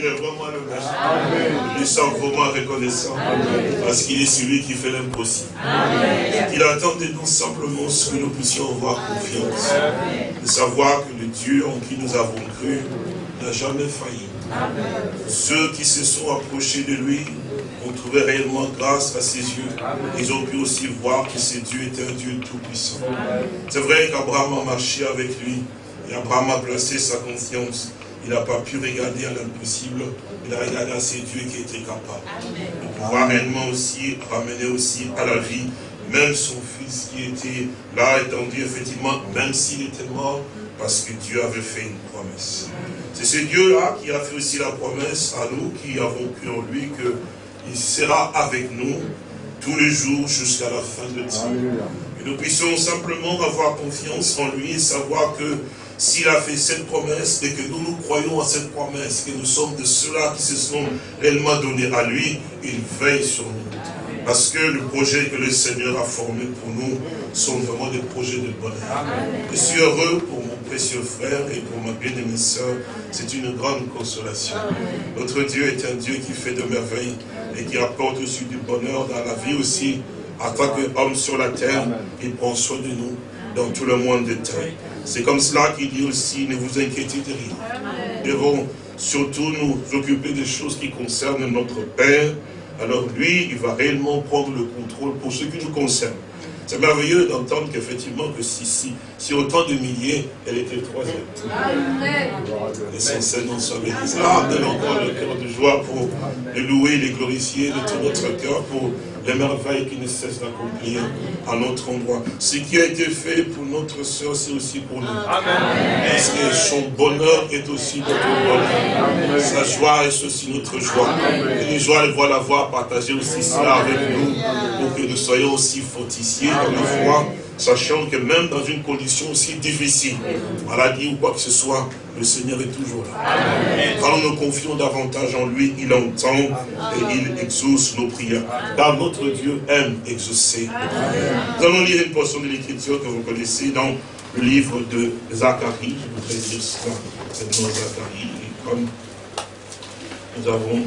Il est vraiment le maître. Nous sommes vraiment reconnaissants. Parce qu'il est celui qui fait l'impossible. Il attend de nous simplement ce que nous puissions avoir confiance. De savoir que le Dieu en qui nous avons cru n'a jamais failli. Ceux qui se sont approchés de lui ont trouvé réellement grâce à ses yeux. Ils ont pu aussi voir que ce Dieu était un Dieu tout-puissant. C'est vrai qu'Abraham a marché avec lui. Et Abraham a placé sa confiance. Il n'a pas pu regarder à l'impossible. Il a regardé à ces dieux qui étaient capables de pouvoir réellement aussi ramener aussi à la vie même son fils qui était là étendu, effectivement, même s'il était mort, parce que Dieu avait fait une promesse. C'est ce Dieu-là qui a fait aussi la promesse à nous qui avons cru en lui qu'il sera avec nous tous les jours jusqu'à la fin de temps. Et nous puissions simplement avoir confiance en lui et savoir que s'il a fait cette promesse et que nous nous croyons à cette promesse, que nous sommes de ceux-là qui se sont réellement donnés à lui, il veille sur nous. Parce que le projet que le Seigneur a formé pour nous sont vraiment des projets de bonheur. Je suis heureux pour mon précieux frère et pour ma bien-aimée sœur. C'est une grande consolation. Notre Dieu est un Dieu qui fait de merveilles et qui apporte aussi du bonheur dans la vie aussi. En tant qu'homme sur la terre, il prend soin de nous dans tout le monde de temps. C'est comme cela qu'il dit aussi, ne vous inquiétez de rien. Nous devons surtout nous occuper des choses qui concernent notre Père, alors lui, il va réellement prendre le contrôle pour ce qui nous concerne. C'est merveilleux d'entendre qu'effectivement, que si, si, si, autant de milliers, elle était troisième. Amen. Et son Seigneur soit béni. Ah, donne encore le cœur de joie pour le louer, les glorifier de tout notre cœur, pour les merveilles qui ne cessent d'accomplir à notre endroit. Ce qui a été fait pour notre soeur, c'est aussi pour nous. Amen. Parce que son bonheur est aussi notre bonheur. Sa joie est aussi notre joie. Et les joies, elles vont l'avoir partagé aussi cela avec nous, pour que nous soyons aussi fortifiés dans la foi sachant que même dans une condition aussi difficile, maladie ou quoi que ce soit, le Seigneur est toujours là. Quand nous nous confions davantage en lui, il entend et il exauce nos prières. Car notre Dieu aime exaucer. Nous allons lire une portion de l'écriture que vous connaissez dans le livre de Zacharie. Je voudrais dire cela, c'est dans Zacharie. Et comme nous avons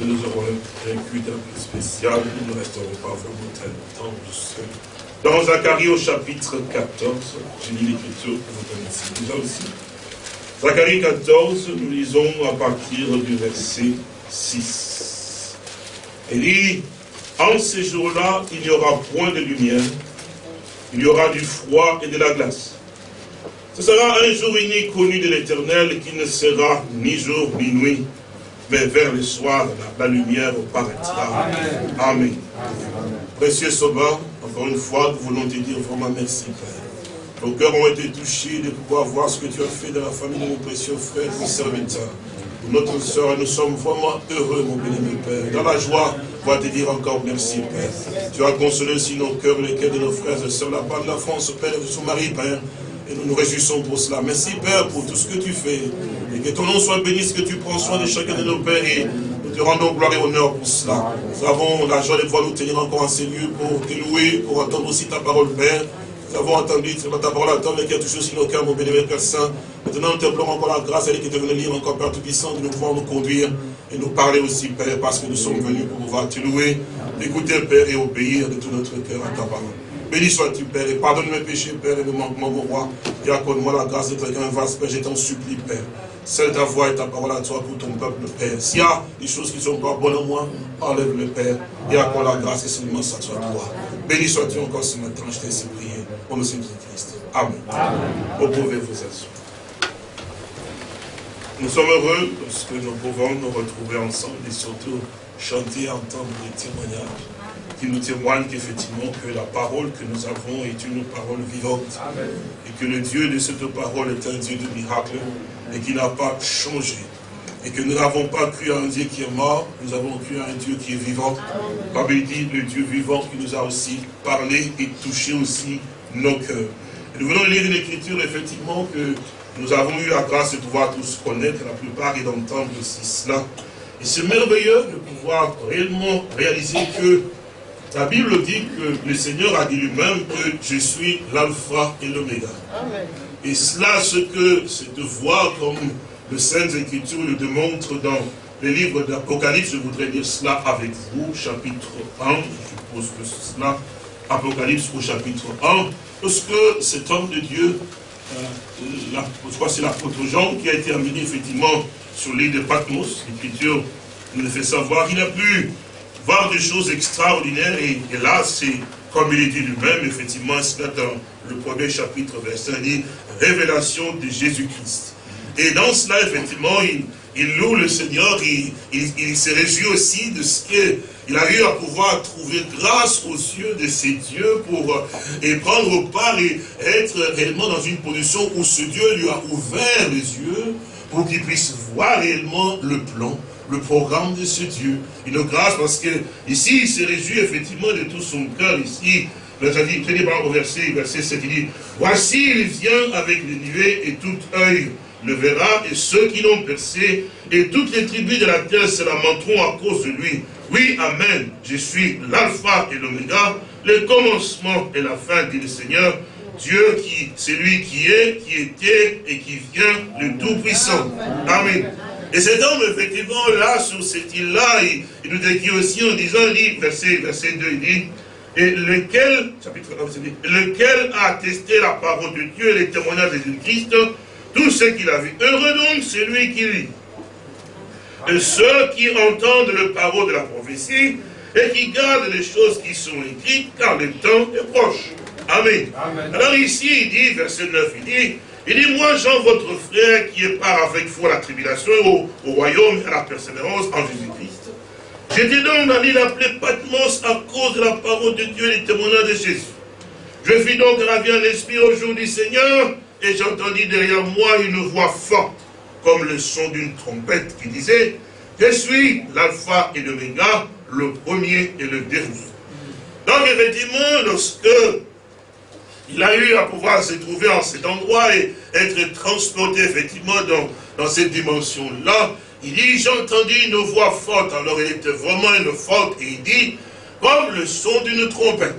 nous aurons un culte un peu spécial, nous ne resterons pas vraiment très longtemps. Dans Zacharie au chapitre 14, je lis l'écriture que vous connaissez déjà aussi. Zacharie 14, nous lisons à partir du verset 6. Il dit, en ces jours-là, il n'y aura point de lumière, il y aura du froid et de la glace. Ce sera un jour unique connu de l'Éternel qui ne sera ni jour ni nuit, mais vers le soir, la, lumière paraîtra. Amen. Amen. Précieux Sauveur, encore une fois, nous voulons te dire vraiment merci, Père. Nos cœurs ont été touchés de pouvoir voir ce que tu as fait dans la famille de mon précieux frère, mon serviteur. Notre soeur, nous sommes vraiment heureux, mon bien-aimé Père. Dans la joie, on va te dire encore merci, Père. Tu as consolé aussi nos cœurs, les cœurs de nos frères et sœurs, la part de la France, Père, de son mari, Père. Et nous nous réjouissons pour cela. Merci, Père, pour tout ce que tu fais. Et que ton nom soit béni, ce que tu prends soin de chacun de nos pères. Et te rendons gloire et honneur pour cela. Nous avons la joie de pouvoir nous tenir encore en ces lieux pour te louer, pour entendre aussi ta parole, Père. Nous avons entendu ta parole attendre qui a touché aussi nos cœurs, mon bénévole Père Saint. Maintenant, nous te encore la grâce, elle qui est venue lire encore, Père Tout-Puissant, de nous pouvoir nous conduire et nous parler aussi, Père, parce que nous sommes venus pour pouvoir te louer, écouter, Père, et obéir de tout notre cœur à ta parole. Béni sois-tu, Père, et pardonne mes péchés, Père, et mes manquements, mon roi. Et accorde-moi la grâce d'être un vaste, Père, je t'en supplie, Père. Celle ta voix et ta parole à toi pour ton peuple, Père. S'il y a des choses qui ne sont pas bonnes en moi, enlève-le, Père, et accorde la grâce et seulement ça soit toi. Béni sois-tu encore ce matin, je t'ai ainsi prié. Au nom de Jésus-Christ. Amen. Amen. Vous pouvez vous asseoir. Nous sommes heureux parce que nous pouvons nous retrouver ensemble et surtout chanter, entendre des témoignages qui nous témoignent qu'effectivement que la parole que nous avons est une parole vivante. Et que le Dieu de cette parole est un Dieu de miracle et qui n'a pas changé. Et que nous n'avons pas cru à un Dieu qui est mort, nous avons cru à un Dieu qui est vivant. Comme dit, le Dieu vivant qui nous a aussi parlé et touché aussi nos cœurs. Et nous venons lire une écriture, effectivement, que nous avons eu la grâce de pouvoir tous connaître, la plupart, et d'entendre aussi cela. Et c'est merveilleux de pouvoir réellement réaliser que la Bible dit que le Seigneur a dit lui-même que je suis l'alpha et l'oméga. Et cela, ce que c'est de voir comme les Saintes Écritures nous démontrent dans les livres d'Apocalypse, je voudrais dire cela avec vous, chapitre 1, je suppose que c'est cela, Apocalypse au chapitre 1, lorsque cet homme de Dieu, euh, je crois que c'est l'apôtre Jean qui a été amené effectivement sur l'île de Patmos, l'Écriture nous fait savoir qu'il a pu voir des choses extraordinaires et, là c'est comme il est dit lui-même, effectivement, c'est dans le premier chapitre, verset dit, révélation de Jésus-Christ. Et dans cela, effectivement, il, loue le Seigneur, il, se réjouit aussi de ce qu'il a eu à pouvoir trouver grâce aux yeux de ses dieux pour euh, et prendre part et être réellement dans une position où ce Dieu lui a ouvert les yeux pour qu'il puisse voir réellement le plan, le programme de ce Dieu. Une grâce parce que ici, il se réjouit effectivement de tout son cœur ici. Au verset, verset 7, il dit, voici il vient avec les nuées et tout œil le verra, et ceux qui l'ont percé, et toutes les tribus de la terre se lamenteront à cause de lui. Oui, Amen, je suis l'alpha et l'oméga, le commencement et la fin, dit le Seigneur, Dieu qui, c'est lui qui est, qui était et qui vient, le Tout-Puissant. Amen. Et cet homme, effectivement, là, sur cette île-là, il, nous dit aussi en disant, il dit, verset, verset 2, il dit, et lequel, chapitre 1, lequel a attesté la parole de Dieu et les témoignages de Jésus-Christ, tout ce qu'il a vu. Heureux donc celui qui lit. Et ceux qui entendent le parole de la prophétie et qui gardent les choses qui sont écrites, car le temps est proche. Amen. Alors ici, il dit, verset 9, il dit, il dit, moi Jean, votre frère, qui est part avec vous à la tribulation, au, au royaume et à la persévérance en Jésus-Christ. J'étais donc dans l'île appelée Patmos à cause de la parole de Dieu et des témoignages de Jésus. Je fis donc ravi en l'esprit au jour du Seigneur, et j'entendis derrière moi une voix forte, comme le son d'une trompette, qui disait, je suis l'alpha et l'oméga, le premier et le dernier. Donc effectivement, lorsque il a eu à pouvoir se trouver en cet endroit et être transporté effectivement dans, dans cette dimension-là, il dit, j'ai entendu une voix forte, alors elle était vraiment une forte, et il dit, comme le son d'une trompette.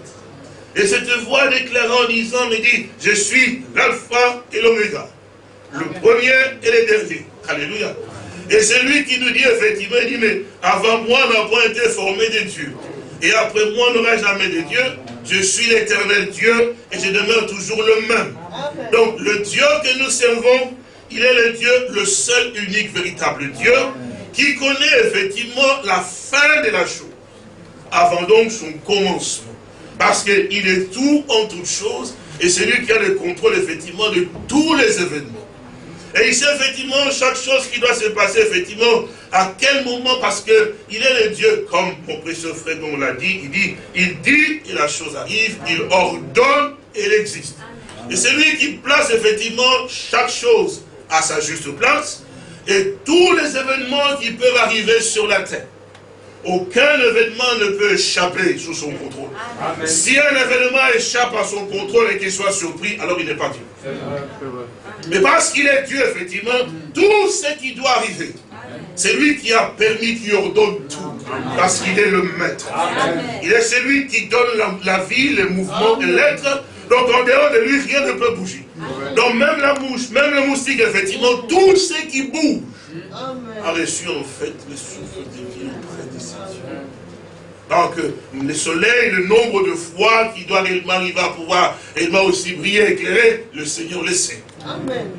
Et cette voix déclarant en disant, me dit, je suis l'alpha et l'oméga, le premier et le dernier. Alléluia. Et c'est lui qui nous dit effectivement, il dit, mais avant moi n'a pas été formé de Dieu. Et après moi n'aura jamais de Dieu. Je suis l'éternel Dieu et je demeure toujours le même. Donc le Dieu que nous servons, il est le Dieu, le seul, unique, véritable Dieu, qui connaît effectivement la fin de la chose, avant donc son commencement. Parce qu'il est tout en toutes choses, et c'est lui qui a le contrôle effectivement de tous les événements. Et il sait effectivement chaque chose qui doit se passer, effectivement, à quel moment, parce qu'il est le Dieu, comme mon précieux frère l'a dit, il dit, il dit et la chose arrive, il ordonne et elle existe. Et c'est lui qui place effectivement chaque chose à sa juste place, et tous les événements qui peuvent arriver sur la terre. Aucun événement ne peut échapper sous son contrôle. Si un événement échappe à son contrôle et qu'il soit surpris, alors il n'est pas Dieu. Mais parce qu'il est Dieu, effectivement, tout ce qui doit arriver, c'est lui qui a permis, qui ordonne tout. Parce qu'il est le maître. Il est celui qui donne la, vie, le mouvement et l'être. Donc en dehors de lui, rien ne peut bouger. Donc même la mouche, même le moustique, effectivement, tout ce qui bouge a reçu en fait le souffle de vie donc, le soleil, le nombre de fois qui doit réellement arriver à pouvoir réellement aussi briller, éclairer, le Seigneur le sait. Amen.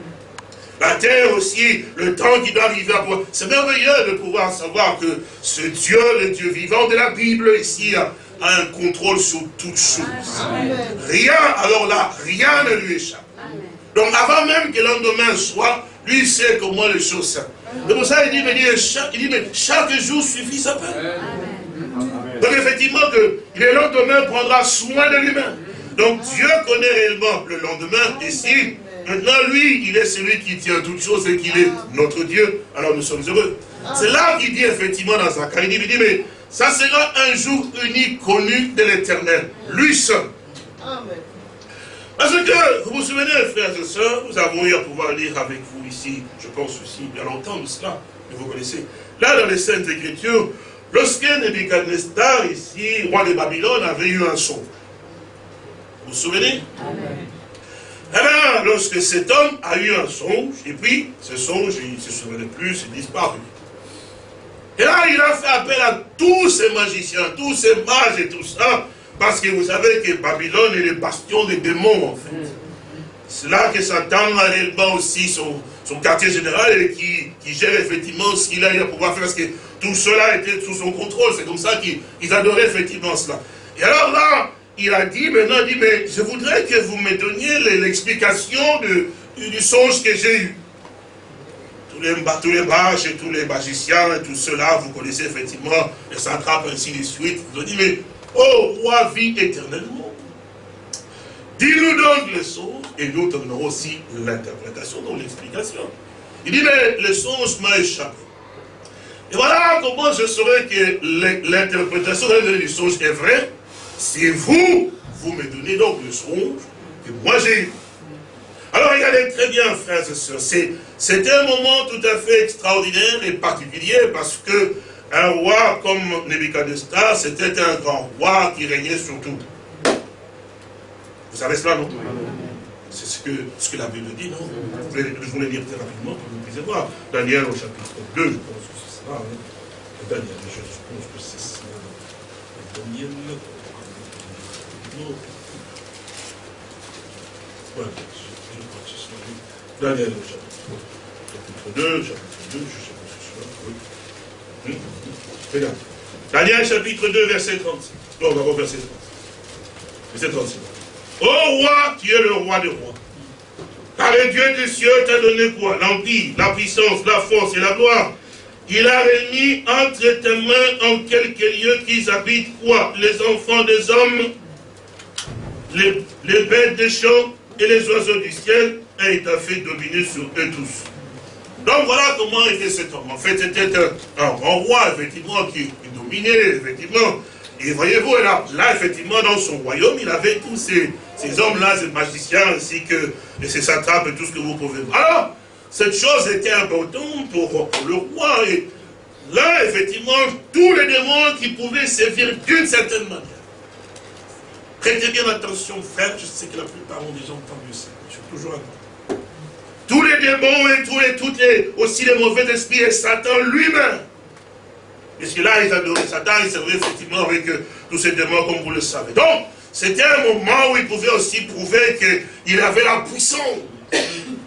La terre aussi, le temps qui doit arriver à pouvoir... C'est merveilleux de pouvoir savoir que ce Dieu, le Dieu vivant de la Bible, ici, a, un contrôle sur toutes choses. Rien, alors là, rien ne lui échappe. Donc avant même que lendemain soit, lui sait comment les choses sont. C'est pour ça qu'il dit, mais chaque, il dit, mais chaque jour suffit sa peine. Donc effectivement, que le lendemain prendra soin de lui-même. Donc Dieu connaît réellement le lendemain. Et si maintenant lui, il est celui qui tient toutes choses et qu'il est notre Dieu, alors nous sommes heureux. C'est là qu'il dit effectivement dans sa il dit, il dit, mais ça sera un jour unique, connu de l'éternel. Lui seul. Parce que, vous vous souvenez, frères et sœurs, nous avons eu à pouvoir lire avec vous ici, je pense aussi, il y a longtemps de cela, mais vous connaissez. Là, dans les Saintes Écritures, Lorsque Nebuchadnezzar, ici, roi de Babylone, avait eu un son. Vous vous souvenez? Eh bien, lorsque cet homme a eu un songe, et puis ce songe, il ne se souvenait plus, il disparu. Et là, il a fait appel à tous ces magiciens, tous ces mages et tout ça, parce que vous savez que Babylone est le bastion des démons, en fait. C'est là que Satan a réellement aussi son, son quartier général et qui, qui gère effectivement ce qu'il a, à pouvoir faire, parce que tout cela était sous son contrôle. C'est comme ça qu'ils adoraient effectivement cela. Et alors là, il a dit, maintenant, il dit, mais je voudrais que vous me donniez l'explication du songe que j'ai eu. Tous les, tous les et tous les magiciens et tout cela, vous connaissez effectivement les satrapes ainsi de suite. Ils ont dit, mais, oh roi, vit éternellement. Dis-nous donc le songe et nous donnerons aussi l'interprétation, donc l'explication. Il dit, mais le songe m'a échappé. Et voilà comment je saurais que l'interprétation du songe est vraie si vous, vous me donnez donc le songe que moi j'ai eu. Alors regardez très bien, frères et sœurs, c'est un moment tout à fait extraordinaire et particulier parce que un roi comme Nebuchadnezzar, c'était un grand roi qui régnait sur tout. Vous savez cela, non? C'est ce que, la Bible dit, non? Je voulais lire très rapidement pour que vous puissiez voir. Daniel au chapitre 2, je pense que c'est ça. Hein. Daniel, je pense que c'est ça. Daniel. Daniel chapitre 2, chapitre 2, je sais pas ce que c'est. Regarde. Daniel chapitre 2, verset 36. Non, verset 36. Verset 36. Ô roi, tu es le roi des rois. Car le Dieu des cieux t'a donné quoi? L'empire, la puissance, la force et la gloire. Il a remis entre tes mains en quelques lieux qu'ils habitent quoi? Les enfants des hommes les, bêtes des champs et les oiseaux du ciel, et il t'a fait dominer sur eux tous. Donc voilà comment était cet homme. En fait, c'était un, grand roi, effectivement, qui, dominait, effectivement. Et voyez-vous, là, là, effectivement, dans son royaume, il avait tous ces, ces hommes-là, ces magiciens, ainsi que et ces satrapes et tout ce que vous pouvez. Alors, cette chose était importante pour, pour le roi. Et là, effectivement, tous les démons qui pouvaient servir d'une certaine manière. Prêtez bien attention, frère, je sais que la plupart ont déjà entendu ça. Je suis toujours à Tous les démons et tous les, toutes les, aussi les mauvais esprits et Satan lui-même. Puisque là, ils adoraient Satan, ils servaient effectivement avec euh, tous ces démons, comme vous le savez. Donc, c'était un moment où il pouvait aussi prouver qu'il avait la puissance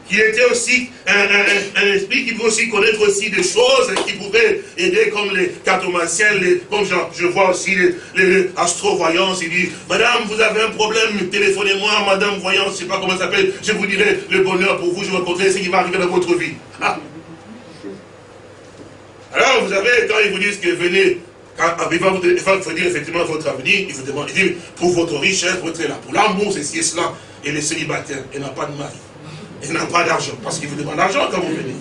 qui était aussi un, esprit qui pouvait aussi connaître aussi des choses, qui pouvait aider comme les cartomanciens, comme je, vois aussi les, les astrovoyants, il dit, Madame, vous avez un problème, téléphonez-moi, Madame Voyance, je ne sais pas comment ça s'appelle, je vous dirai le bonheur pour vous, je vous raconterai ce qui va arriver dans votre vie. Ah. Alors, vous avez, quand ils vous disent que venez, quand il va vous dire effectivement votre avenir, il vous demande, il dit, pour votre richesse, votre là, pour l'amour, c'est ci et cela, et les célibataires, et n'a pas de mari. Il n'a pas d'argent, parce qu'il vous demande l'argent quand vous venez.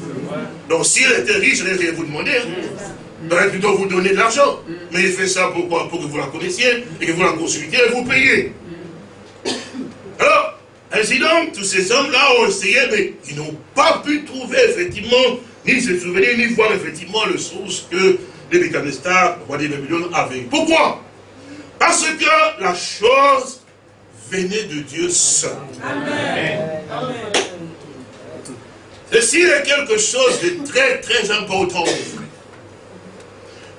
Donc s'il était riche, il n'allait vous demander. Hein. Il aurait plutôt vous donner de l'argent. Mais il fait ça pourquoi Pour que vous la connaissiez, et que vous la consultiez et vous payez. Alors, ainsi donc, tous ces hommes-là ont essayé, mais ils n'ont pas pu trouver effectivement, ni se souvenir, ni voir effectivement le source que les le roi des Babylone, avait. Pourquoi? Parce que la chose venait de Dieu seul. Amen. Amen. Ceci est quelque chose de très très important.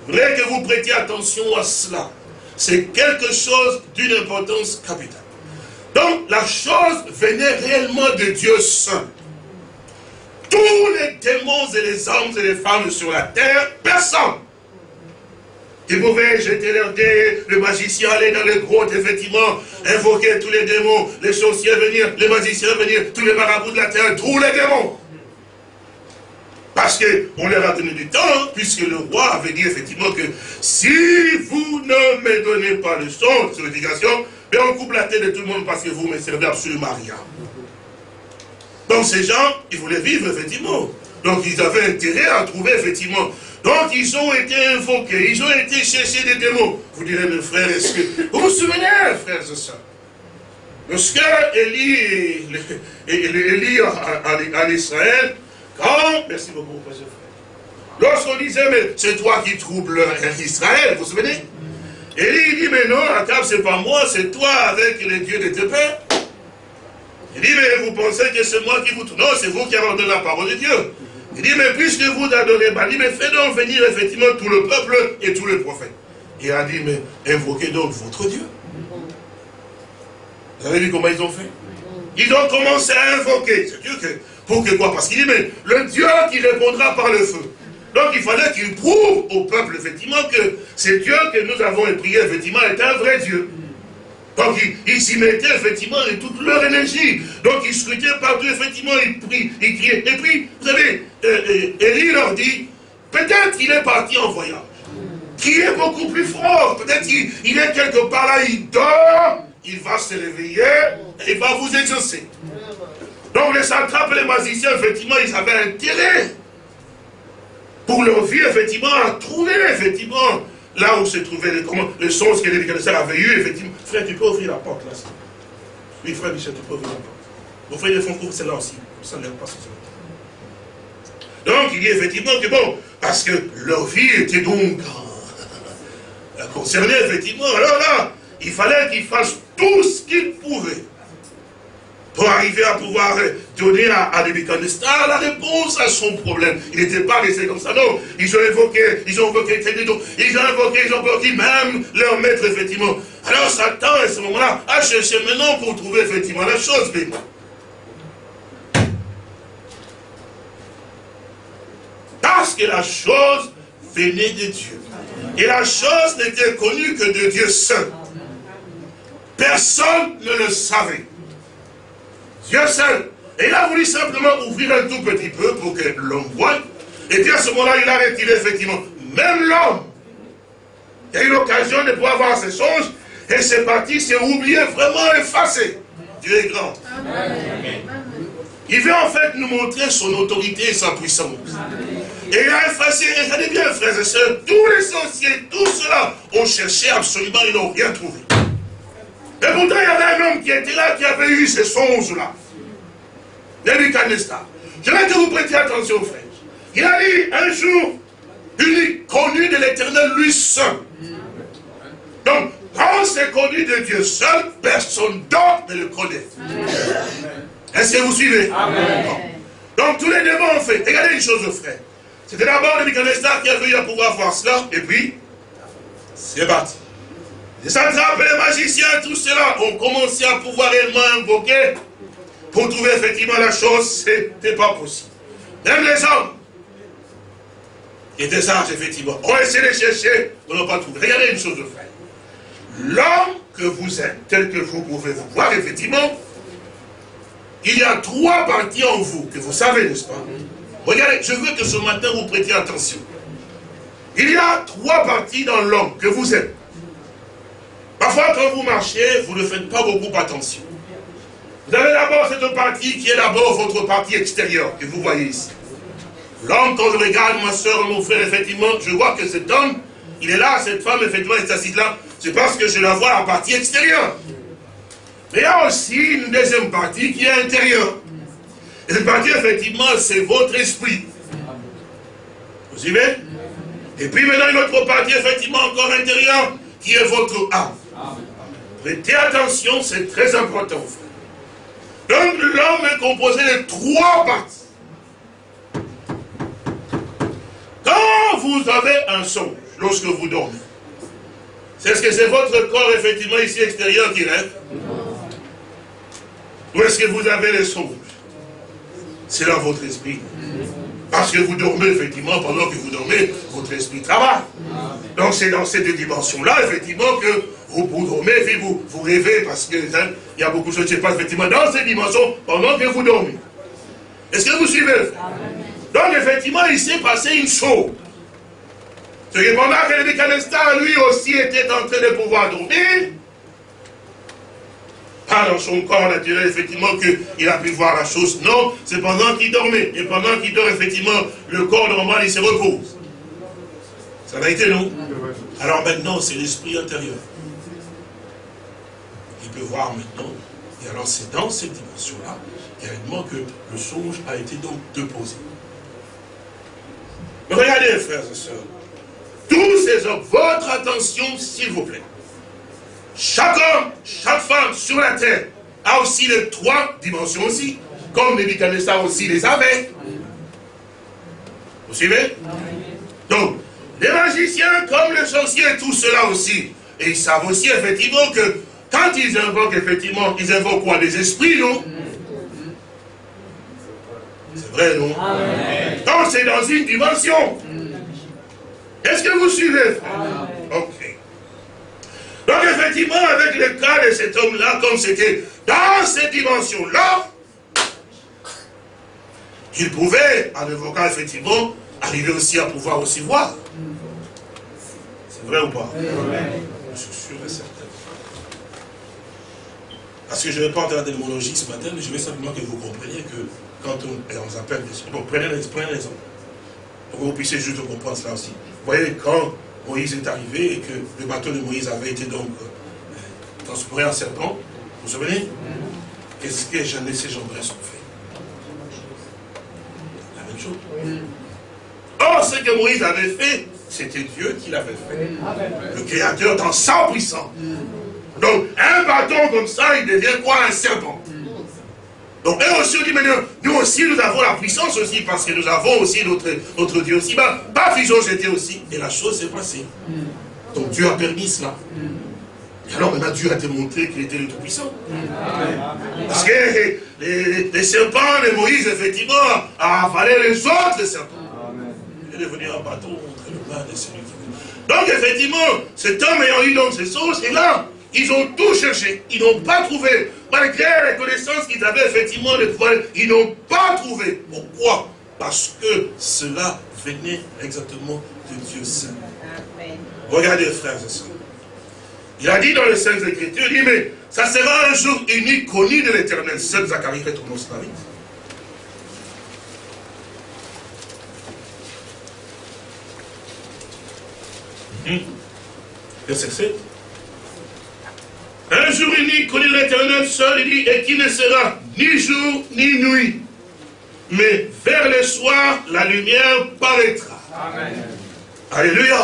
Voudrais que vous prêtiez attention à cela. C'est quelque chose d'une importance capitale. Donc la chose venait réellement de Dieu seul. Tous les démons et les hommes et les femmes sur la terre, personne. Ils pouvaient jeter leur dés, le magicien aller dans les grottes, effectivement, invoquer tous les démons, les sorciers venir, les magiciens venir, tous les marabouts de la terre, tous les démons. Parce qu'on leur a donné du temps, puisque le roi avait dit effectivement que si vous ne me donnez pas le son sur l'éducation, ben on coupe la tête de tout le monde parce que vous ne me servez absolument rien. Donc ces gens, ils voulaient vivre effectivement. Donc ils avaient intérêt à trouver effectivement. Donc ils ont été invoqués, ils ont été chercher des démons. Vous direz, mes frères, est-ce que... Vous vous souvenez, frères et sœurs Lorsque Élie, Élie en Israël, merci beaucoup, frère. Lorsqu'on disait, mais c'est toi qui troubles Israël, vous vous souvenez? Et il dit, mais non, la table, c'est pas moi, c'est toi avec les dieux de tes pères. Il dit, mais vous pensez que c'est moi qui vous... Non, c'est vous qui avez donné la parole de Dieu. Il dit, mais puisque vous adorez Bali, mais faites donc venir effectivement tout le peuple et tous les prophètes. Il a dit, mais invoquez donc votre Dieu. Vous avez vu comment ils ont fait? Ils ont commencé à invoquer. C'est Dieu que... Pour que quoi? Parce qu'il dit, mais le Dieu qui répondra par le feu. Donc il fallait qu'il prouve au peuple, effectivement, que ce Dieu que nous avons prié, effectivement, est un vrai Dieu. Donc ils s'y mettaient effectivement et toute leur énergie. Donc ils scrutaient partout, effectivement, ils prient, ils criaient. Et puis, vous savez, euh, euh, Élie leur dit, peut-être qu'il est parti en voyage. Qui est beaucoup plus fort. Peut-être qu'il il est quelque part là, il dort, il va se réveiller et il va vous exaucer. Donc les satrapes et les magiciens, effectivement, ils avaient intérêt pour leur vie, effectivement, à trouver, effectivement, là où se trouvaient les, comment, les choses que les avaient eues, effectivement. Frère, tu peux ouvrir la porte là. Oui, frère Michel, tu peux ouvrir la porte. Mon frère, de font couvrir celle-là aussi. Ça ne pas Donc, il dit effectivement que bon, parce que leur vie était donc concernée, effectivement. Alors là, il fallait qu'ils fassent tout ce qu'ils pouvaient pour arriver à pouvoir donner à, à la réponse à son problème. Il n'était pas resté comme ça, non. Ils ont évoqué, ils ont invoqué, ils ont invoqué, ils ont invoqué même leur maître, effectivement. Alors Satan, à ce moment-là, a cherché maintenant pour trouver effectivement la chose, mais Parce que la chose venait de Dieu. Et la chose n'était connue que de Dieu seul. Personne ne le savait. Dieu seul. Et il a voulu simplement ouvrir un tout petit peu pour que l'homme voie. Et puis à ce moment-là, il a retiré effectivement. Même l'homme, a eu l'occasion de pouvoir voir ses songes, et c'est parti, c'est oublié, vraiment effacé. Dieu est grand. Il veut en fait nous montrer son autorité et sa puissance. Et il a effacé, regardez bien frères et sœurs, tous les sorciers, tous ceux-là ont cherché absolument, ils n'ont rien trouvé. Et pourtant, il y avait un homme qui était là, qui avait eu ces songes-là. Nebuchadnezzar. Je veux que vous prêtiez attention, frère. Il a dit un jour, unique, connu de l'éternel, lui seul. Donc, quand c'est connu de Dieu seul, personne d'autre ne le connaît. Est-ce que vous suivez? Amen. Donc, tous les démons ont fait. Regardez une chose, frère. C'était d'abord Nebuchadnezzar qui a eu à pouvoir voir cela, et puis, c'est parti. Les satrapes, les magiciens, tout cela ont commencé à pouvoir réellement invoquer pour trouver effectivement la chose, c'était pas possible. Même les hommes qui étaient sages, effectivement, ont essayé de chercher, on n'a pas trouvé. Regardez une chose, frère. L'homme que vous êtes, tel que vous pouvez vous voir, effectivement, il y a trois parties en vous, que vous savez, n'est-ce pas? Regardez, je veux que ce matin vous prêtiez attention. Il y a trois parties dans l'homme que vous êtes. Parfois, quand vous marchez, vous ne faites pas beaucoup attention. Vous avez d'abord cette partie qui est d'abord votre partie extérieure, que vous voyez ici. L'homme, quand je regarde ma soeur, mon frère, effectivement, je vois que cet homme, il est là, cette femme, effectivement, est assise là. C'est parce que je la vois la partie extérieure. Mais il y a aussi une deuxième partie qui est intérieure. Et cette partie, effectivement, c'est votre esprit. Vous suivez? Et puis maintenant, une autre partie, effectivement, encore intérieure, qui est votre âme. Prêtez attention, c'est très important, frère. Donc l'homme est composé de trois parties. Quand vous avez un songe, lorsque vous dormez, c'est ce que c'est votre corps, effectivement, ici extérieur qui rêve? Ou est-ce que vous avez les songes? C'est dans votre esprit. Parce que vous dormez, effectivement, pendant que vous dormez, votre esprit travaille. Donc c'est dans cette dimension-là, effectivement, que vous, vous dormez, vous, vous rêvez, parce qu'il hein, y a beaucoup de choses qui se passent, effectivement, dans cette dimension, pendant que vous dormez. Est-ce que vous suivez? Donc, effectivement, il s'est passé une chose. C'est que pendant que le mécanistar, lui aussi, était en train de pouvoir dormir, pas dans son corps naturel, effectivement, qu'il a pu voir la chose. Non, c'est pendant qu'il dormait. Et pendant qu'il dort, effectivement, le corps normal, il se repose. Ça a été, non? Alors maintenant, c'est l'esprit intérieur. Il peut voir maintenant. Et alors, c'est dans cette dimension-là, réellement, que le songe a été donc déposé. Regardez, frères et sœurs. Tous ces hommes, votre attention, s'il vous plaît. Chaque homme, chaque femme sur la terre a aussi les trois dimensions aussi, comme Nebuchadnezzar aussi les avait. Vous suivez? Donc, les magiciens, comme les sorciers, tout cela aussi, et ils savent aussi effectivement que quand ils invoquent, effectivement, ils invoquent quoi? Des esprits, non? C'est vrai, non? Donc c'est dans une dimension. Est-ce que vous suivez? Ok. Donc effectivement, avec le cas de cet homme-là, comme c'était dans cette dimension-là, il pouvait, en évoquant effectivement, arriver aussi à pouvoir aussi voir. C'est vrai ou pas suis sûr et certain. Parce que je ne vais pas entrer dans la démonologie ce matin, mais je veux simplement que vous compreniez que quand on, on appelle des... Bon, prenez l'exemple. Pour que vous puissiez juste comprendre cela aussi. Vous voyez, quand Moïse est arrivé et que le bateau de Moïse avait été donc euh, transporté en serpent, vous vous souvenez? Qu'est-ce que Jeanne et ses ont fait La même chose. Or, ce que Moïse avait fait, c'était Dieu qui l'avait fait. Le Créateur dans sa puissance. Donc, un bâton comme ça, il devient quoi Un serpent? Donc, eux aussi, on dit, mais nous, aussi, nous avons la puissance aussi, parce que nous avons aussi notre, notre Dieu aussi. Bah, bah, jeté aussi. Et la chose s'est passée. Donc, Dieu a permis cela. Et alors, maintenant, Dieu a démontré qu'il était le Tout-Puissant. Parce que les, serpents de Moïse, effectivement, a avalé les autres serpents. Il est devenu un bâton entre le mains de celui qui Donc, effectivement, cet homme ayant eu donc ces choses, et là, ils ont tout cherché. Ils n'ont pas trouvé. Malgré les connaissances qu'ils avaient effectivement de pouvoir, ils n'ont pas trouvé. Pourquoi? Parce que cela venait exactement de Dieu seul. Regardez, frères et sœurs. Il a dit dans les Saintes Écritures, il dit, mais ça sera un jour unique, connu de l'éternel. Seul Zacharie, retourne cela vite. Hmm. Verset 7. Un jour unique, connu l'éternel seul, il dit, et qui ne sera ni jour ni nuit. Mais vers le soir, la lumière paraîtra. Amen. Alléluia.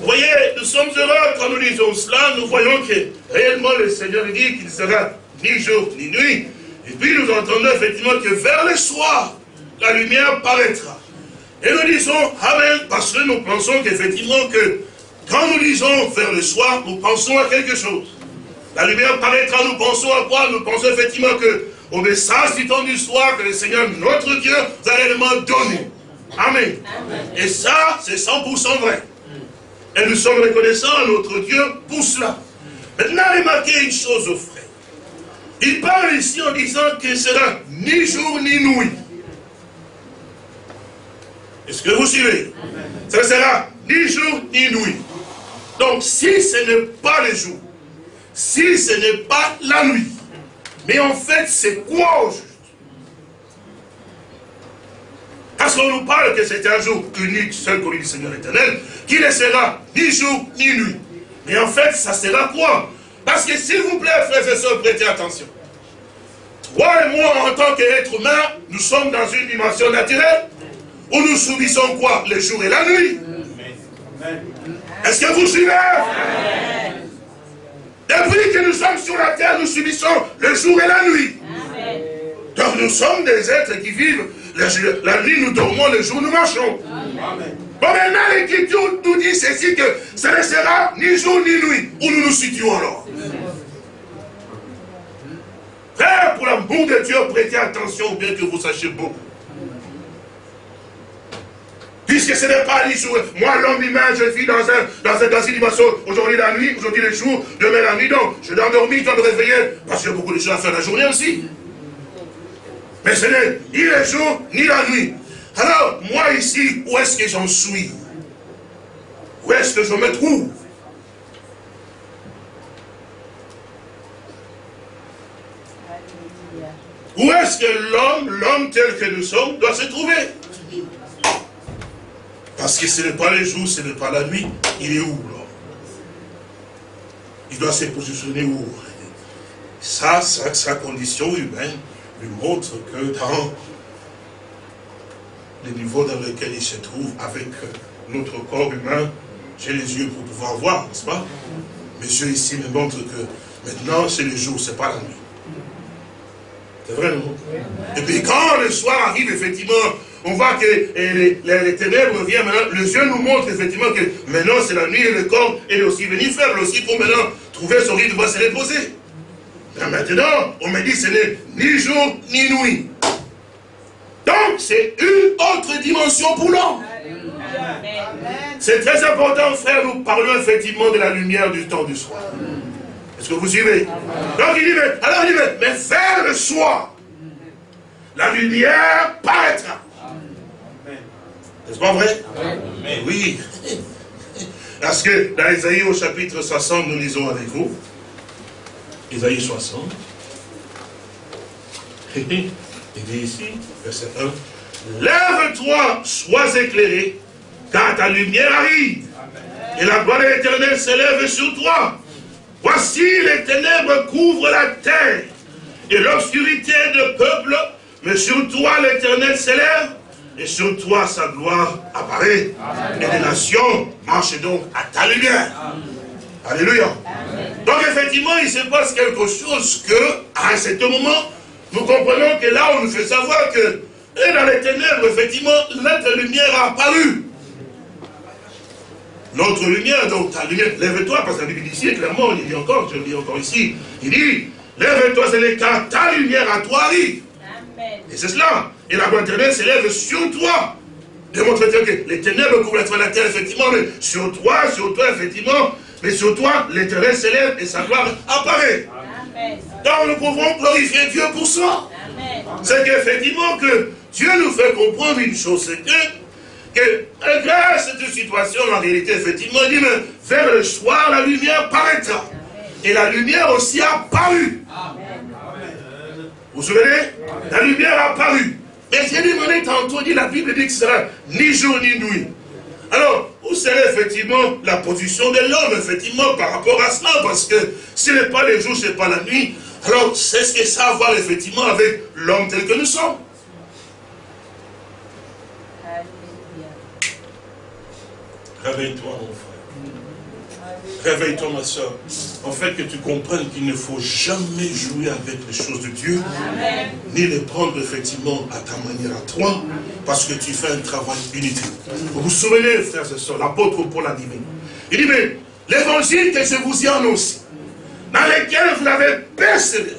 Vous voyez, nous sommes heureux quand nous disons cela, nous voyons que réellement le Seigneur dit qu'il ne sera ni jour ni nuit. Et puis nous entendons effectivement que vers le soir, la lumière paraîtra. Et nous disons Amen, parce que nous pensons qu'effectivement que quand nous disons vers le soir, nous pensons à quelque chose. La lumière paraîtra, nous pensons à quoi Nous pensons effectivement que au message du temps du soir que le Seigneur, notre Dieu, nous a réellement donné. Amen. Et ça, c'est 100% vrai. Et nous sommes reconnaissants à notre Dieu pour cela. Maintenant, remarquez une chose, frère. Il parle ici en disant qu'il sera ni jour ni nuit. Est-ce que vous suivez? Ça sera ni jour ni nuit. Donc, si ce n'est pas le jour, si ce n'est pas la nuit. Mais en fait, c'est quoi au juste? Parce qu'on nous parle que c'est un jour unique, seul comme le Seigneur éternel, qui ne sera ni jour ni nuit? Mais en fait, ça sera quoi? Parce que s'il vous plaît, frères et sœurs, prêtez attention. Toi et moi, en tant qu'être humain, nous sommes dans une dimension naturelle où nous subissons quoi? Le jour et la nuit. Est-ce que vous suivez? Depuis que nous sommes sur la terre, nous subissons le jour et la nuit. Donc nous sommes des êtres qui vivent. La, nuit, nous dormons, le jour, nous marchons. Bon, maintenant, l'Écriture nous dit ceci que ce ne sera ni jour ni nuit. Où nous nous situons alors Frère, pour l'amour de Dieu, prêtez attention, bien que vous sachiez beaucoup. Puisque ce n'est pas les jours. Moi, l'homme humain, je vis dans, un, dans, un, dans. Aujourd'hui la nuit, aujourd'hui le jour, demain la nuit. Donc, je dois dormir, je dois me réveiller. Parce qu'il y a beaucoup de choses à faire la journée aussi. Mais ce n'est ni le jour, ni la nuit. Alors, moi ici, où est-ce que j'en suis? Où est-ce que je me trouve? Où est-ce que l'homme, l'homme tel que nous sommes, doit se trouver? Parce que ce n'est pas le jour, ce n'est pas la nuit. Il est où là Il doit se positionner où? Ça, sa, condition humaine lui montre que dans le niveau dans lequel il se trouve avec notre corps humain, j'ai les yeux pour pouvoir voir, n'est-ce pas? Mes yeux ici me montrent que maintenant c'est le jour, ce n'est pas la nuit. C'est vrai, non? Et puis quand le soir arrive, effectivement, on voit que les, ténèbres viennent maintenant, le Dieu nous montre effectivement que maintenant c'est la nuit et le corps est aussi venu faible aussi pour maintenant trouver son rythme, va se reposer. Maintenant, on me dit ce n'est ni jour ni nuit. Donc, c'est une autre dimension pour l'homme. C'est très important, frère, nous parlons effectivement de la lumière du temps du soir. Est-ce que vous suivez? Donc il dit, mais, alors il dit, mais, mais le soir, la lumière paraîtra. N'est-ce pas vrai? Oui. Parce que dans Isaïe au chapitre 60, nous lisons avec vous. Isaïe 60. Il dit ici, verset 1. Lève-toi, sois éclairé, car ta lumière arrive. Et la gloire de l'éternel s'élève sur toi. Voici les ténèbres couvrent la terre et l'obscurité de peuple, mais sur toi l'éternel s'élève et sur toi sa gloire apparaît. Et les nations marchent donc à ta lumière. Alléluia. Donc effectivement, il se passe quelque chose que, à ce moment, nous comprenons que là, on nous fait savoir que, et dans les ténèbres, effectivement, notre lumière a apparu. Notre lumière, donc ta lumière, lève-toi, parce que la Bible dit ici, clairement, il dit encore, je le dis encore ici, il dit, lève-toi, c'est car ta lumière à toi arrive. Et c'est cela. Et la gloire éternelle s'élève sur toi. Démontre que les ténèbres couvrent la terre, effectivement, mais sur toi, sur toi, effectivement, mais sur toi, l'éternel s'élève et sa gloire apparaît. Donc nous pouvons glorifier Dieu pour ça. C'est qu'effectivement que Dieu nous fait comprendre une chose, c'est que, que malgré cette situation, en réalité, effectivement, il dit, mais vers le soir, la lumière paraîtra. Et la lumière aussi a paru. Vous vous souvenez? La lumière a paru. Mais j'ai demandé tantôt, dit la Bible dit que ce sera ni jour ni nuit. Alors, où serait effectivement la position de l'homme, effectivement, par rapport à cela? Parce que ce n'est pas les jours, ce n'est pas la nuit. Alors, c'est ce que ça a à voir, effectivement, avec l'homme tel que nous sommes. Réveille-toi, mon frère. Réveille-toi, ma soeur. En fait, que tu comprennes qu'il ne faut jamais jouer avec les choses de Dieu, ni les prendre effectivement à ta manière à toi, parce que tu fais un travail inutile. Vous vous souvenez, frères et sœurs, l'apôtre Paul a dit, il dit, mais l'évangile que je vous ai annoncé, dans lequel vous l'avez persévéré,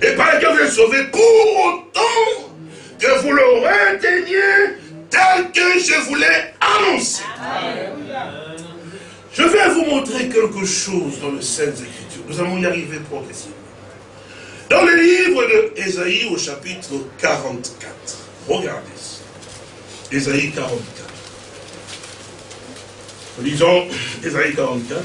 et par lequel vous êtes sauvé, pour autant que vous le reteniez tel que je vous l'ai annoncé. Je vais vous montrer quelque chose dans le Saintes Écritures. Nous allons y arriver progressivement. Dans le livre de Ésaïe au chapitre 44. Regardez ça. Ésaïe 44. Nous lisons Ésaïe 44.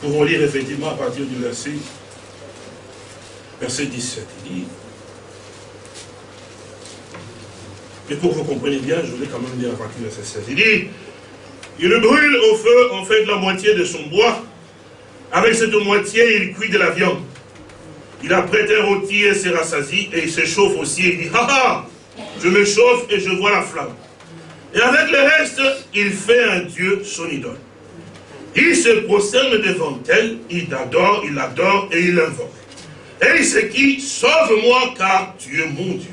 Pour lire effectivement à partir du verset, verset 17. Il dit Et pour que vous compreniez bien, je voulais quand même lire à partir de 16. Il dit, il le brûle au feu en fait la moitié de son bois. Avec cette moitié, il cuit de la viande. Il a prêté un rôti et s'est rassasi, et il se chauffe aussi, il dit, ha ha, je me chauffe et je vois la flamme. Et avec le reste, il fait un Dieu son idole. Il se prosterne devant elle, il adore, il adore et il invoque. Et il se qui, sauve-moi car tu es mon Dieu.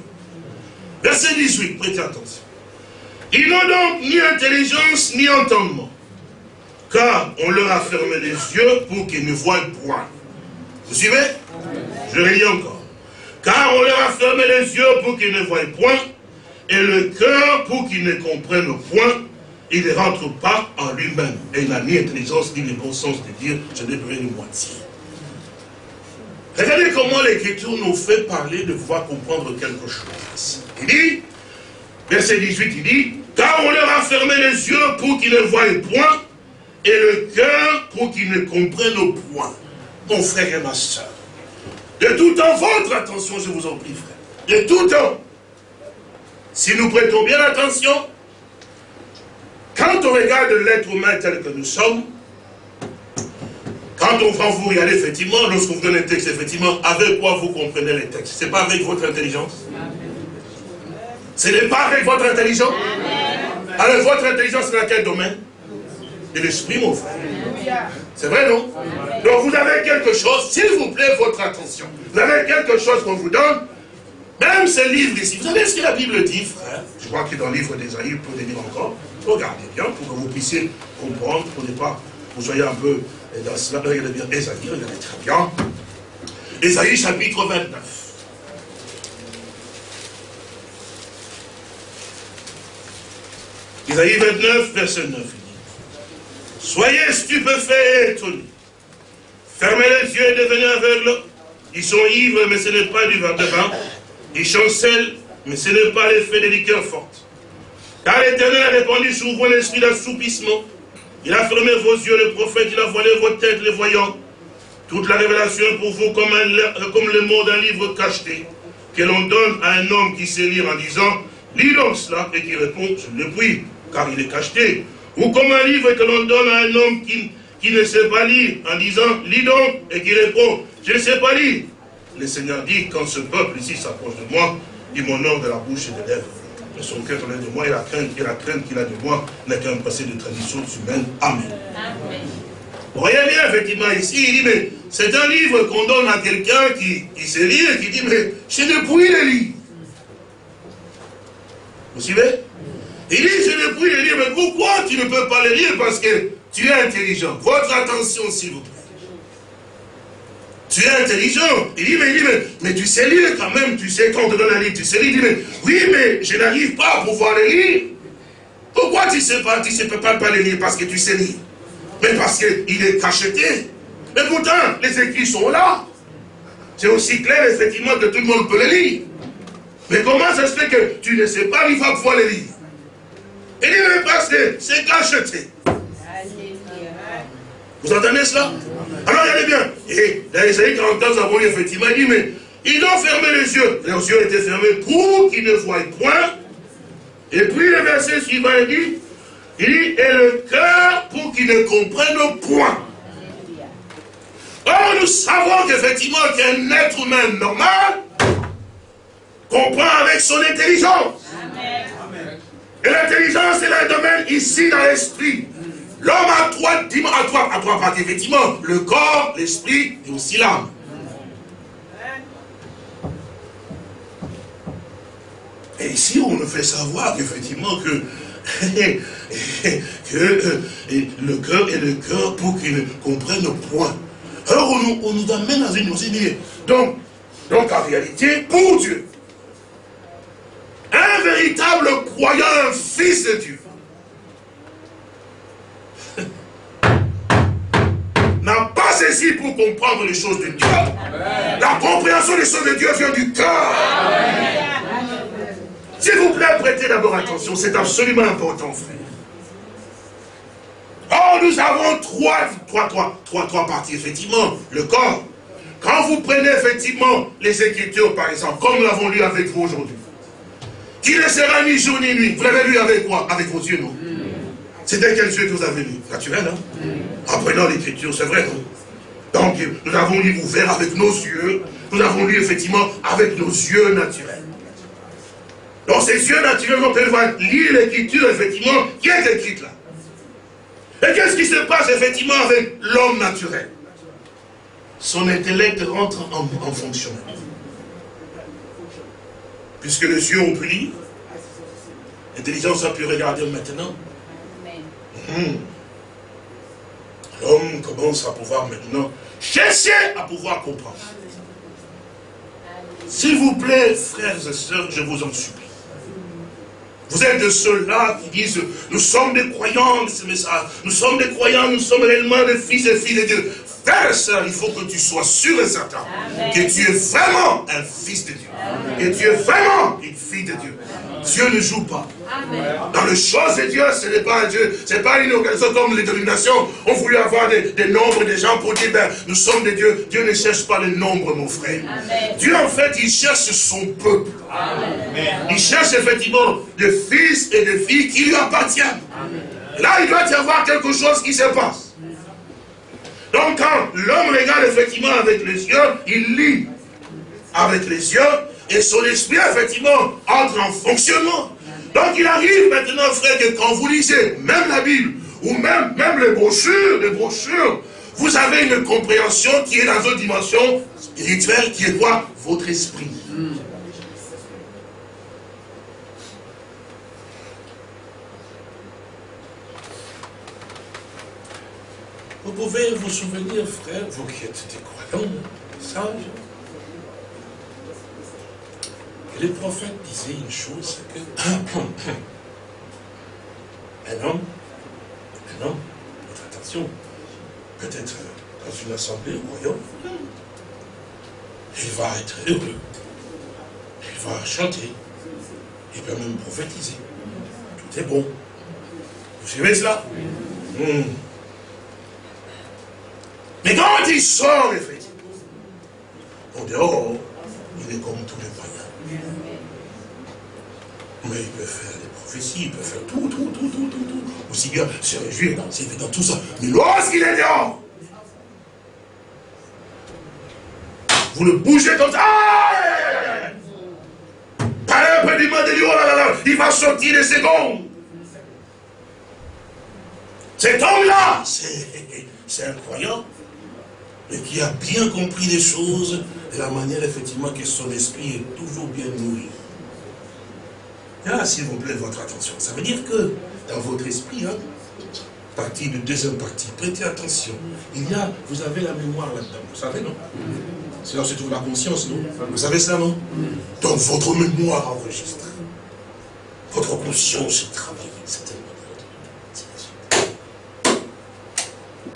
Verset 18, prêtez attention. Ils n'ont donc ni intelligence ni entendement, car on leur a fermé les yeux pour qu'ils ne voient point. Vous suivez? Je lis encore. Car on leur a fermé les yeux pour qu'ils ne voient point, et le cœur pour qu'ils ne comprennent point, il ne rentre pas en lui-même. Et il n'a ni intelligence ni le bon sens de dire, je n'ai besoin une moitié. Regardez comment l'Écriture nous fait parler de pouvoir comprendre quelque chose. Il dit, verset 18, il dit, car on leur a fermé les yeux pour qu'ils ne voient point, et le cœur pour qu'ils ne comprennent point. Mon frère et ma soeur, de tout temps, votre attention, je vous en prie, frère. De tout temps, si nous prêtons bien attention, quand on regarde l'être humain tel que nous sommes, quand on va vous regarder, effectivement, lorsqu'on vous donne un texte, effectivement, avec quoi vous comprenez les textes Ce n'est pas avec votre intelligence? Ce n'est pas avec votre intelligence? Alors, votre intelligence, c'est dans quel domaine? De l'esprit, mon frère. C'est vrai, non? Donc vous avez quelque chose, s'il vous plaît, votre attention. Vous avez quelque chose qu'on vous donne, même ce livre ici. Vous savez ce que la Bible dit, frère? Je crois qu'il est dans le livre d'Ésaïe, pour le lire encore. Regardez bien, pour que vous puissiez comprendre, pour ne pas, vous soyez un peu dans cela. Regardez bien, Ésaïe, regardez très bien. Ésaïe chapitre 29. Isaïe 29, verset 9. Soyez stupéfaits et étonnés. Fermez les yeux et devenez aveugles. Ils sont ivres, mais ce n'est pas du vin de vin. Ils chancellent, mais ce n'est pas l'effet des liqueurs fortes. Car l'Éternel a répandu sur vous l'esprit d'assoupissement. Il a fermé vos yeux, le prophète, il a voilé vos têtes, les voyants. Toute la révélation pour vous comme, un, comme le mot d'un livre cacheté, que l'on donne à un homme qui sait lire en disant, lis donc cela, et qui répond, je le puis, car il est cacheté. Ou comme un livre que l'on donne à un homme qui, ne sait pas lire, en disant, lis donc, et qui répond, je ne sais pas lire. Le Seigneur dit, quand ce peuple ici s'approche de moi, il m'honore de la bouche et des lèvres. Son cœur est de moi et la crainte, et la crainte qu'il a de moi n'est qu'un passé de traditions humaines. Amen. Amen. Vous voyez bien, effectivement, ici, il dit, mais c'est un livre qu'on donne à quelqu'un qui, qui sait lire et qui dit, mais je ne puis le lire. Vous suivez? Il dit, je ne puis le lire, mais pourquoi tu ne peux pas le lire? Parce que tu es intelligent. Votre attention, s'il vous plaît. Tu es intelligent. Il dit, mais, il dit, mais, tu sais lire quand même, tu sais quand on te donne un livre, tu sais lire. Il dit, mais oui, mais je n'arrive pas à pouvoir le lire. Pourquoi tu ne sais pas, tu ne sais pas, pas lire Parce que tu sais lire? Mais parce qu'il est cacheté. Mais pourtant, les écrits sont là. C'est aussi clair, effectivement, que tout le monde peut les lire. Mais comment ça se fait que tu ne sais pas, il va pouvoir les lire? Il dit, mais parce que c'est cacheté. Vous entendez cela Alors regardez bien. Et dans Isaïe 41, nous avons effectivement, il dit, mais ils ont fermé les yeux. Les yeux étaient fermés pour qu'ils ne voient point. Et puis le verset suivant, il dit, il dit, et le cœur pour qu'ils ne comprennent point. Or, nous savons qu'effectivement qu'un être humain normal comprend avec son intelligence. Et l'intelligence, c'est un domaine ici dans l'esprit. L'homme a trois, à trois, à trois parties, effectivement. Le corps, l'esprit et aussi l'âme. Et ici, on nous fait savoir qu'effectivement que, que le cœur est le cœur pour qu'il comprenne le point. Alors on nous, on nous amène dans une aussi donc, donc en réalité, pour Dieu, un véritable croyant, un fils de Dieu, n'a pas saisi pour comprendre les choses de Dieu. La compréhension des choses de Dieu vient du cœur. S'il vous plaît, prêtez d'abord attention, c'est absolument important, frère. Oh, nous avons trois, trois, trois, trois, trois parties, effectivement. Le corps. Quand vous prenez effectivement les Écritures, par exemple, comme nous l'avons lu avec vous aujourd'hui, qui ne sera ni jour ni nuit. Vous l'avez lu avec quoi? Avec vos yeux, non? C'était quel yeux que vous avez lu Naturel, hein En prenant l'écriture, c'est vrai, non Donc, nous avons lu ouvert avec nos yeux. Nous avons lu effectivement avec nos yeux naturels. Donc, ces yeux naturels, on peut lire l'écriture, effectivement, qui est écrite là. Et qu'est-ce qui se passe, effectivement, avec l'homme naturel? Son intellect rentre en, fonction. Puisque les yeux ont pu lire, l'intelligence a pu regarder maintenant. Hmm. L'homme commence à pouvoir maintenant chercher à pouvoir comprendre. S'il vous plaît, frères et sœurs, je vous en supplie. Vous êtes de ceux-là qui disent, nous sommes des croyants de ce message. Nous sommes des croyants, nous sommes réellement des fils et filles de Dieu. Frère et sœur, il faut que tu sois sûr et certain que tu es vraiment un fils de Dieu. Que tu es vraiment une fille de Dieu. Dieu ne joue pas. Dans les choses de Dieu, ce n'est pas un Dieu, ce n'est pas une organisation comme les dénominations ont voulu avoir des, nombres de gens pour dire, ben, nous sommes des dieux. Dieu ne cherche pas le nombre, mon frère. Dieu, en fait, il cherche son peuple. Il cherche effectivement des fils et des filles qui lui appartiennent. Là, il doit y avoir quelque chose qui se passe. Donc, quand l'homme regarde effectivement avec les yeux, il lit avec les yeux, et son esprit, effectivement, entre en fonctionnement. Donc il arrive maintenant, frère, que quand vous lisez même la Bible, ou même, même les brochures, les brochures, vous avez une compréhension qui est dans une dimension spirituelle, qui est quoi? Votre esprit. Vous pouvez vous souvenir, frère, vous qui êtes des croyants, sages, que les prophètes disaient une chose, que un homme, un homme, attention, peut-être dans une assemblée au royaume, il va être heureux, il va chanter, il peut même prophétiser. Tout est bon. Vous suivez cela? Hmm. Mais quand il sort, effectivement, en dehors, il est comme tous les. Mais il peut faire des prophéties, il peut faire tout, tout, tout, tout, tout, tout. Aussi bien se réjouir, danser, dans tout ça. Mais lorsqu'il est dehors, vous le bougez comme ça. Par un peu du de lui, oh là, il va sortir des secondes. Cet homme-là, c'est un croyant mais qui a bien compris les choses de la manière effectivement que son esprit est toujours bien nourri. Là, s'il vous plaît, votre attention. Ça veut dire que dans votre esprit, hein, partie de deuxième partie, prêtez attention. Il y a, vous avez la mémoire là-dedans, vous savez, non? C'est là se trouve la conscience, non? Vous savez ça, non? Donc votre mémoire enregistre. Votre conscience est travaillée.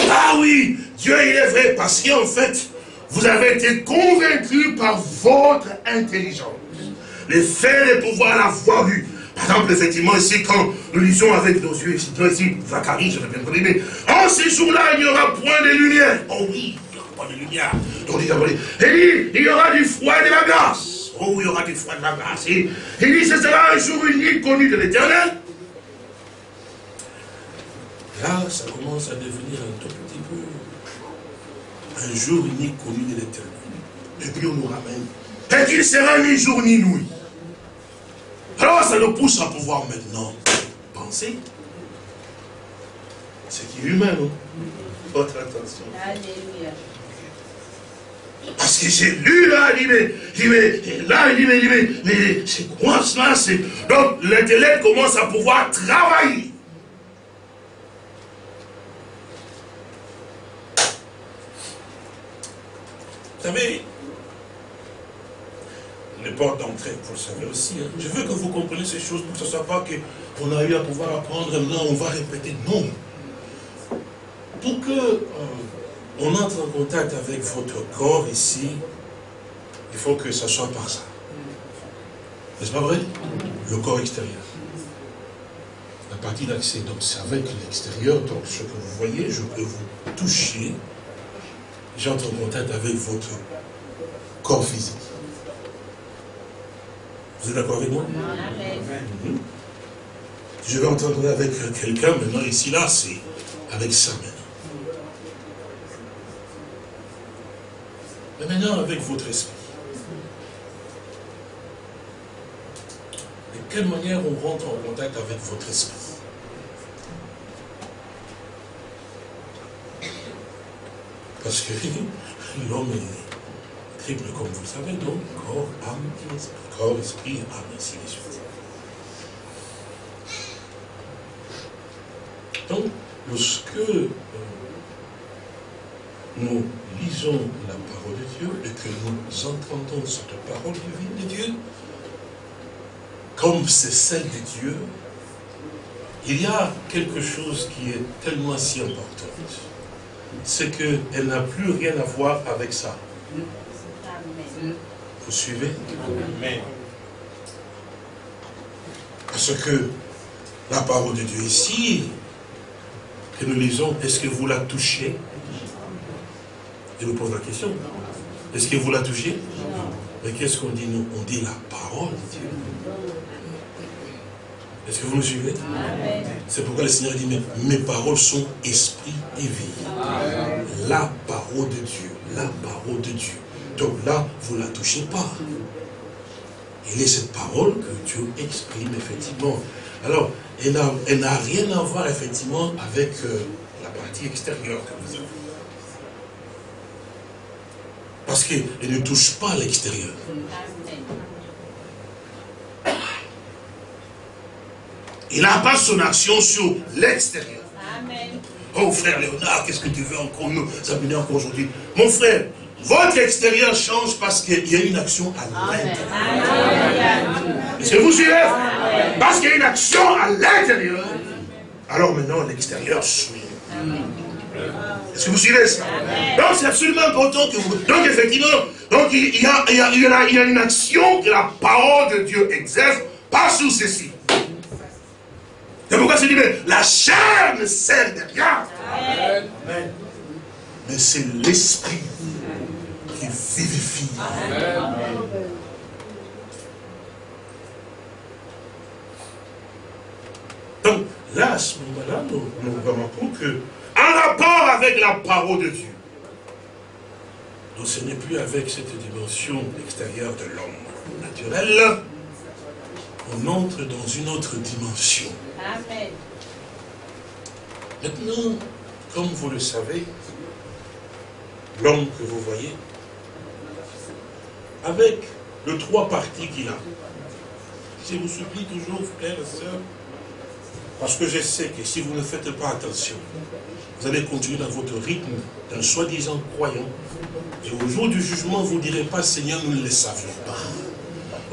Ah oui, Dieu il est vrai, parce qu'en fait, vous avez été convaincu par votre intelligence. Les faits, les pouvoirs, la foi vue. Par exemple, effectivement, ici, quand nous lisons avec nos yeux, ici, Zacharie, je vais bien dire, en ces jours-là, il n'y aura point de lumière. Oh oui, il n'y aura pas de lumière. Donc, il dit, il y aura du froid et de la glace. Oh, il y aura du froid et de la glace. Il dit, ce sera un jour unique connu de l'éternel. Là, ça commence à devenir un tout petit peu un jour unique connu de l'éternel. Et puis on nous ramène. Et qu'il sera ni jour ni nuit. Alors ça nous pousse à pouvoir maintenant penser. Ce qui est humain, non? Votre attention. Alléluia. Parce que j'ai lu là, il dit, mais, là, il dit, mais, mais, mais c'est quoi cela Donc l'intellect commence à pouvoir travailler. Vous savez, les portes d'entrée, vous le savez aussi. Hein. Je veux que vous compreniez ces choses pour que ce ne soit pas qu'on a eu à pouvoir apprendre, maintenant on va répéter. Non. Pour que euh, on entre en contact avec votre corps ici, il faut que ça soit par ça. N'est-ce pas vrai? Le corps extérieur. La partie d'accès, donc c'est avec l'extérieur, donc ce que vous voyez, je peux vous toucher, j'entre en contact avec votre corps physique. Vous êtes d'accord avec moi? Mhm. Je vais entendre avec quelqu'un maintenant, ici, là, c'est avec ça maintenant. Mais maintenant, avec votre esprit. De quelle manière on rentre en contact avec votre esprit? Parce que l'homme est triple, comme vous le savez, donc corps, âme, esprit. Corps, esprit, âme, ainsi de suite. Donc, lorsque euh, nous lisons la parole de Dieu et que nous entendons cette parole divine de Dieu, comme c'est celle de Dieu, il y a quelque chose qui est tellement si important c'est qu'elle n'a plus rien à voir avec ça. Vous suivez? Parce que la parole de Dieu ici, que nous lisons, est-ce que vous la touchez? Je vous pose la question. Est-ce que vous la touchez? Mais qu'est-ce qu'on dit? Nous On dit la parole de Dieu. Est-ce que vous me suivez? C'est pourquoi le Seigneur dit, mes paroles sont esprit et vie. La parole de Dieu, la parole de Dieu. Donc là, vous ne la touchez pas. il a cette parole que Dieu exprime, effectivement. Alors, elle n'a rien à voir, effectivement, avec euh, la partie extérieure que vous avez. Parce qu'elle ne touche pas l'extérieur. Il n'a pas son action sur l'extérieur. Oh frère Léonard, qu'est-ce que tu veux encore nous amener encore aujourd'hui? Mon frère, votre extérieur change parce qu'il y a une action à l'intérieur. Est-ce que vous suivez Parce qu'il y a une action à l'intérieur. Alors maintenant, l'extérieur suit. Est-ce que vous suivez ça? Donc c'est absolument important que vous... Donc effectivement, donc, il, y a, il, y a, il, y a, une action que la parole de Dieu exerce, pas sous ceci. C'est pourquoi c'est dit, la chair ne sert de rien? Mais c'est l'esprit qui vivifie. Donc là, à ce moment-là, nous, nous remarquons que, en rapport avec la parole de Dieu, donc ce n'est plus avec cette dimension extérieure de l'homme naturel, on entre dans une autre dimension. Amen. Maintenant, comme vous le savez, l'homme que vous voyez, avec les trois parties qu'il a, je vous supplie toujours, frères et sœurs, parce que je sais que si vous ne faites pas attention, vous allez continuer dans votre rythme d'un soi-disant croyant. Et au jour du jugement, vous ne direz pas, Seigneur, nous ne le savions pas.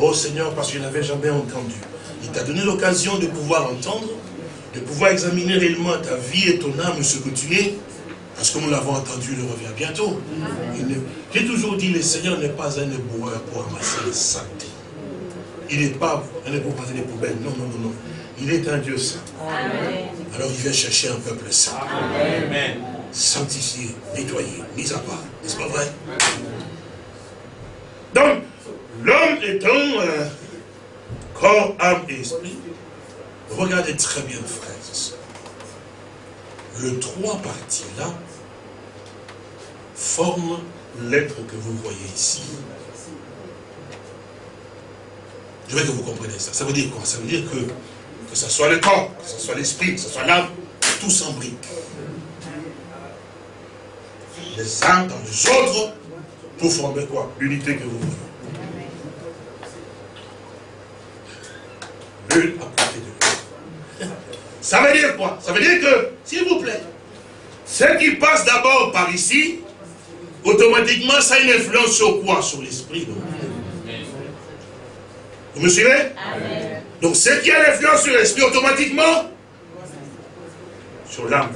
Oh Seigneur, parce que je n'avais jamais entendu. Il t'a donné l'occasion de pouvoir entendre, de pouvoir examiner réellement ta vie et ton âme, ce que tu es, parce que nous l'avons entendu, il revient bientôt. J'ai toujours dit, le Seigneur n'est pas un éboueur pour ramasser les saletés. Il n'est pas un éboueur pour ramasser les poubelles. Non, non, non, non. Il est un Dieu saint. Alors il vient chercher un peuple saint. Amen. Sanctifié, nettoyé, mis à part. N'est-ce pas vrai? Donc, l'homme étant euh, corps, âme et esprit, regardez très bien, frères et sœurs. Le trois parties-là forment l'être que vous voyez ici. Je veux que vous compreniez ça. Ça veut dire quoi? Ça veut dire que, que ce soit le corps, que ce soit l'esprit, que ce soit l'âme, tout s'embrique. Les uns dans les autres pour former quoi? L'unité que vous voyez. L'une à côté de l'autre. Ça veut dire quoi? Ça veut dire que, s'il vous plaît, ce qui passe d'abord par ici, automatiquement, ça a une influence sur quoi? Sur l'esprit. Vous me suivez? Donc, ce qui a l'influence sur l'esprit, automatiquement, sur l'âme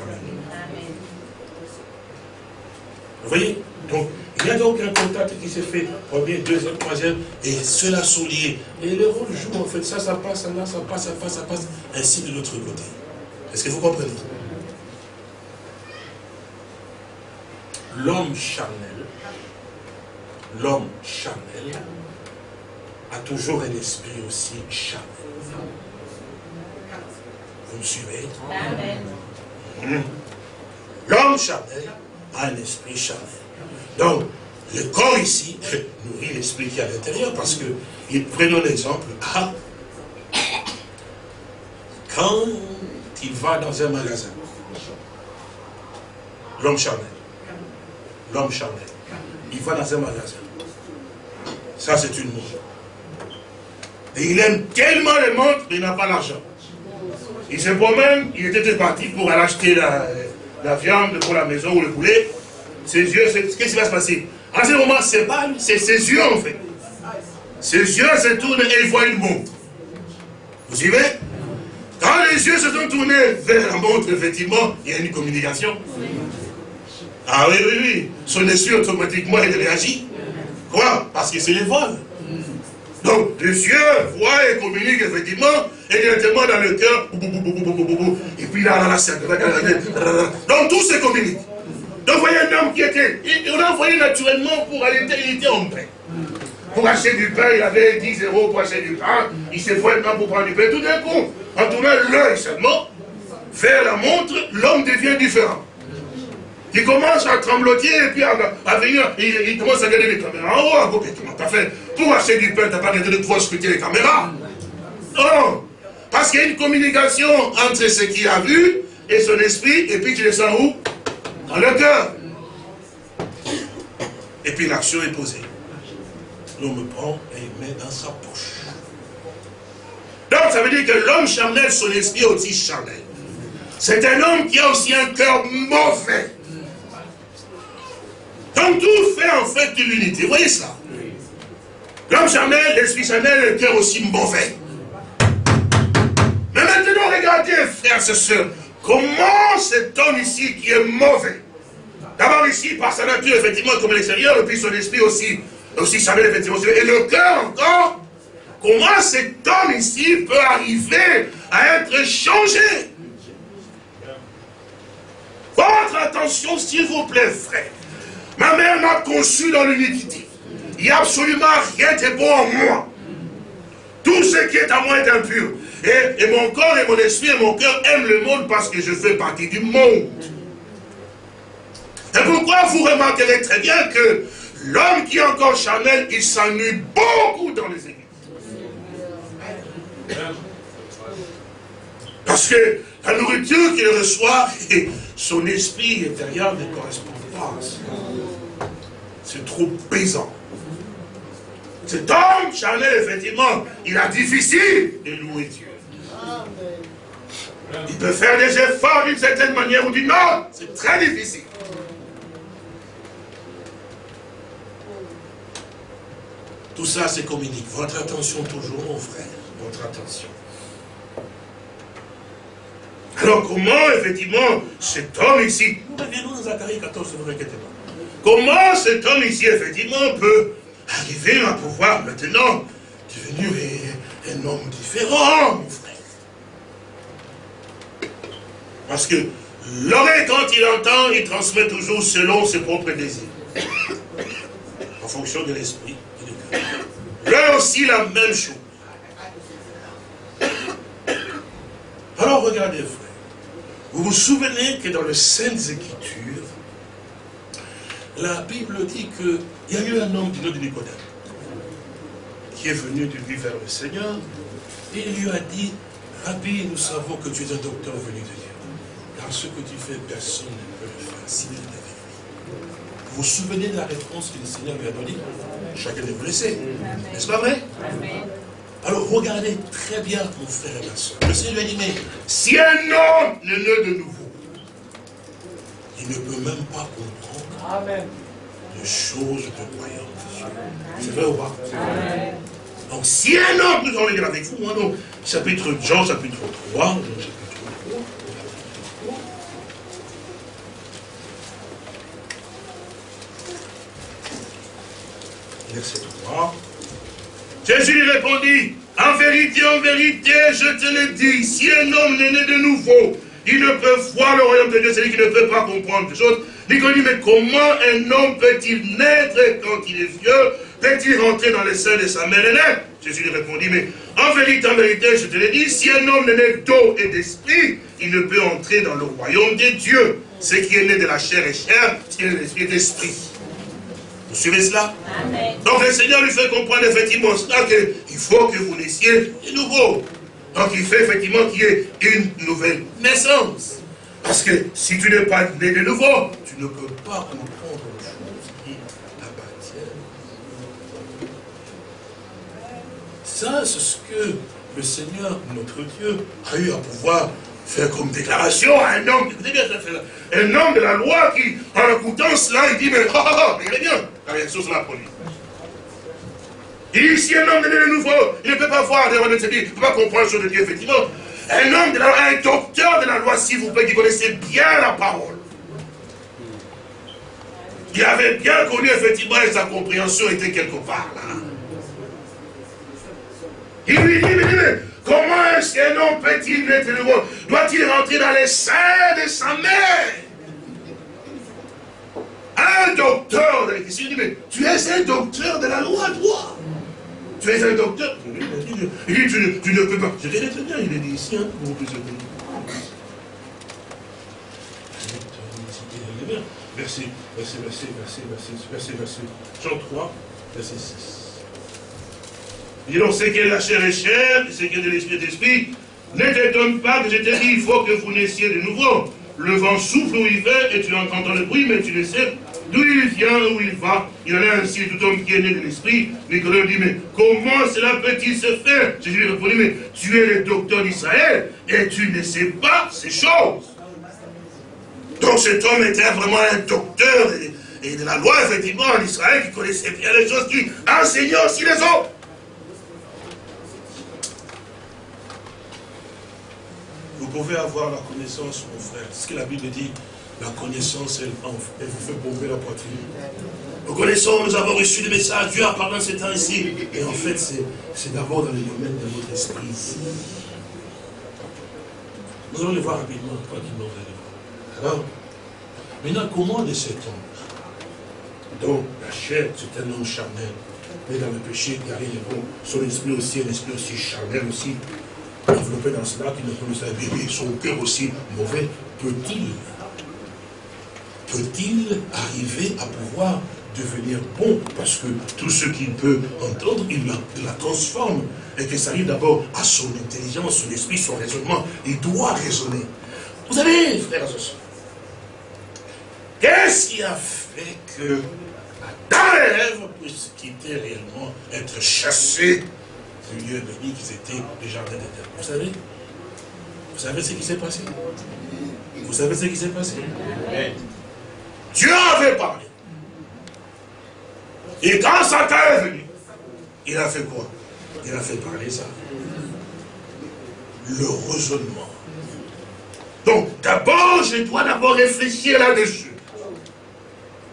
Vous voyez? Donc, il y a donc un contact qui s'est fait, premier, deuxième, troisième, et cela sont liés. Et le rôle joue en fait, ça, ça passe, là, ça passe, ça passe, ça passe, ainsi de l'autre côté. Est-ce que vous comprenez? L'homme charnel, l'homme charnel, a toujours un esprit aussi charnel. Vous me suivez? L'homme charnel a un esprit charnel. Donc, le corps ici nourrit l'esprit qui est à l'intérieur parce que, prenons l'exemple, ah, quand il va dans un magasin, l'homme charnel, l'homme charnel, il va dans un magasin, ça c'est une montre. Et il aime tellement les montres, mais il n'a pas l'argent. Il se promène, il était parti pour aller acheter la, la viande pour la maison ou le poulet. Ses yeux, qu'est-ce qui va se passer? En ce moment, c'est c'est ses yeux en fait. Ses yeux se tournent et il voit une montre. Vous suivez? Quand les yeux se sont tournés vers la montre, effectivement, il y a une communication. Ah oui, oui, oui. Son esprit, automatiquement, il réagit. Quoi? Parce que c'est les vols. Donc, les yeux voient et communiquent, effectivement, et directement dans le cœur. Et puis là, là, là, c'est... Donc, tout se communique. Donc, vous voyez un homme qui était... On l'a envoyé naturellement pour aller... Il était en paix. Pour acheter du pain, il avait 10 euros pour acheter du pain. Il s'est fait maintenant pour prendre du pain. Tout d'un coup, en tournant l'œil seulement, vers la montre, l'homme devient différent. Il commence à trembloter et puis à, venir, il, commence à regarder les caméras en haut, à t'as fait? Pour acheter du pain, tu n'as pas besoin de pouvoir scruter les caméras? Non. Parce qu'il y a une communication entre ce qu'il a vu et son esprit, et puis tu le sens où? Dans le cœur. Et puis l'action est posée. L'homme prend et il met dans sa poche. Donc ça veut dire que l'homme charnel, son esprit est aussi charnel. C'est un homme qui a aussi un cœur mauvais. Donc tout fait en fait de l'unité. Vous voyez ça? L'homme charnel, l'esprit charnel, le cœur aussi mauvais. Mais maintenant, regardez, frères et sœurs, comment cet homme ici qui est mauvais, d'abord ici, par sa nature, effectivement, comme l'extérieur, et puis son esprit aussi, aussi effectivement, et le cœur encore, comment cet homme ici peut arriver à être changé? Votre attention, s'il vous plaît, frère. Ma mère m'a conçu dans l'unité. Il n'y a absolument rien de bon en moi. Tout ce qui est à moi est impur. Et, mon corps et mon esprit et mon cœur aiment le monde parce que je fais partie du monde. Et pourquoi vous remarquerez très bien que l'homme qui est encore charnel, il s'ennuie beaucoup dans les églises. Parce que la nourriture qu'il reçoit, son esprit intérieur ne correspond pas. C'est trop pesant. Cet homme charnel, effectivement, il a difficile de louer Dieu. Il peut faire des efforts d'une certaine manière ou d'une autre. C'est très difficile. Tout ça, c'est communique. Votre attention toujours, mon frère. Votre attention. Alors comment, effectivement, cet homme ici, nous reviendrons dans Zacharie 14, ne vous inquiétez pas. Comment cet homme ici, effectivement, peut arriver à pouvoir maintenant devenir un homme différent, mon frère? Parce que l'oreille, quand il entend, il transmet toujours selon ses propres désirs. En fonction de l'esprit et du cœur. Aussi, la même chose. Alors regardez, frère. Vous vous souvenez que dans les Saintes Écritures, la Bible dit qu'il y a eu un homme du nom de Nicodème qui est venu de lui vers le Seigneur et il lui a dit, Rabbi, nous savons que tu es un docteur venu de Dieu. Car ce que tu fais, personne ne peut le faire. Si tu Vous vous souvenez de la réponse que le Seigneur lui a donnée? Chacun de vous laisser. N'est-ce pas vrai? Alors regardez très bien, mon frère et ma soeur. Le Seigneur lui a dit, mais si un homme n'est né de nouveau, il ne peut même pas comprendre Amen. les choses de croyance. C'est vrai ou pas? Donc si un homme, nous allons lire avec vous, hein, donc, chapitre Jean, chapitre 3, Jean, Verset 3. Jésus lui répondit, en vérité, en vérité, je te le dis, si un homme n'est né de nouveau, il ne peut voir le royaume de Dieu, c'est lui qui ne peut pas comprendre les choses. Dit, mais comment un homme peut-il naître quand il est vieux? Peut-il rentrer dans les seins de sa mère aînée? Jésus lui répondit, mais en vérité, en vérité, je te le dis, si un homme n'est né d'eau et d'esprit, il ne peut entrer dans le royaume de Dieu. Ce qui est né de la chair est chair, ce qui est l'esprit. Vous suivez cela Donc le Seigneur lui fait comprendre effectivement cela qu'il faut que vous naissiez de nouveau. Donc il fait effectivement qu'il y ait une nouvelle naissance. Parce que si tu n'es pas né de nouveau, tu ne peux pas comprendre les choses qui t'appartiennent. Ça, c'est ce que le Seigneur, notre Dieu, a eu à pouvoir faire comme déclaration à un homme, écoutez bien, un homme de la loi qui, en écoutant cela, il dit, mais, oh, oh, oh, est bien, la réaction sera. Il dit, si un homme de nouveau, il ne peut pas voir, il ne peut pas comprendre ce de Dieu, effectivement. Un homme de la loi, un docteur de la loi, s'il vous plaît, qui connaissait bien la parole. Qui avait bien connu, effectivement, et sa compréhension était quelque part là. Il lui dit, mais, mais Comment est-ce qu'un homme peut-il naître de nouveau Doit-il rentrer dans les seins de sa mère? Un docteur de la Il dit, mais tu es un docteur de la loi, toi. Tu es un docteur. Il dit, tu, ne peux pas. Je vais très bien, il est dit ici, hein, vous Verset, verset, verset, verset, verset, verset, verset, Jean 3, verset 6. Et donc, ce qu'est la chair est chair, ce qu'est de l'esprit est esprit. Ne t'étonne pas que je te dis, il faut que vous naissiez de nouveau. Le vent souffle où il veut et tu entends le bruit, mais tu ne sais d'où il vient, où il va. Il en est ainsi tout homme qui est né de l'esprit. Nicolas dit, mais comment cela peut-il se faire? Jésus lui répondit, mais tu es le docteur d'Israël et tu ne sais pas ces choses. Donc cet homme était vraiment un docteur et de la loi, effectivement, en Israël, qui connaissait bien les choses, qui enseignait aussi les autres. Pouvez avoir la connaissance, mon frère. Ce que la Bible dit, la connaissance, elle, vous fait bomber la poitrine. Nous connaissons, nous avons reçu des messages, Dieu a parlé en ce temps ici. Et en fait, c'est d'abord dans le domaine de votre esprit. Nous allons le voir rapidement, tranquillement, vous Alors, maintenant, comment de cet homme Donc, la chair, c'est un homme charnel. Mais dans le péché, il arrive, bon, son esprit aussi, un esprit aussi charnel aussi, développé dans cela, qui ne connaît pas bébé, son cœur aussi mauvais, peut-il peut-il arriver à pouvoir devenir bon? Parce que tout ce qu'il peut entendre, il la, transforme. Et que ça arrive d'abord à son intelligence, son esprit, son raisonnement. Il doit raisonner. Vous savez, frères et qu'est-ce qui a fait que Adam et Ève puissent quitter réellement, être chassés du lieu béni qu'ils étaient le jardin d'éternel Vous savez? Vous savez ce qui s'est passé? Vous savez ce qui s'est passé? Dieu avait parlé. Et quand Satan est venu, il a fait quoi? Il a fait parler ça. Le raisonnement. Donc, d'abord, je dois d'abord réfléchir là-dessus.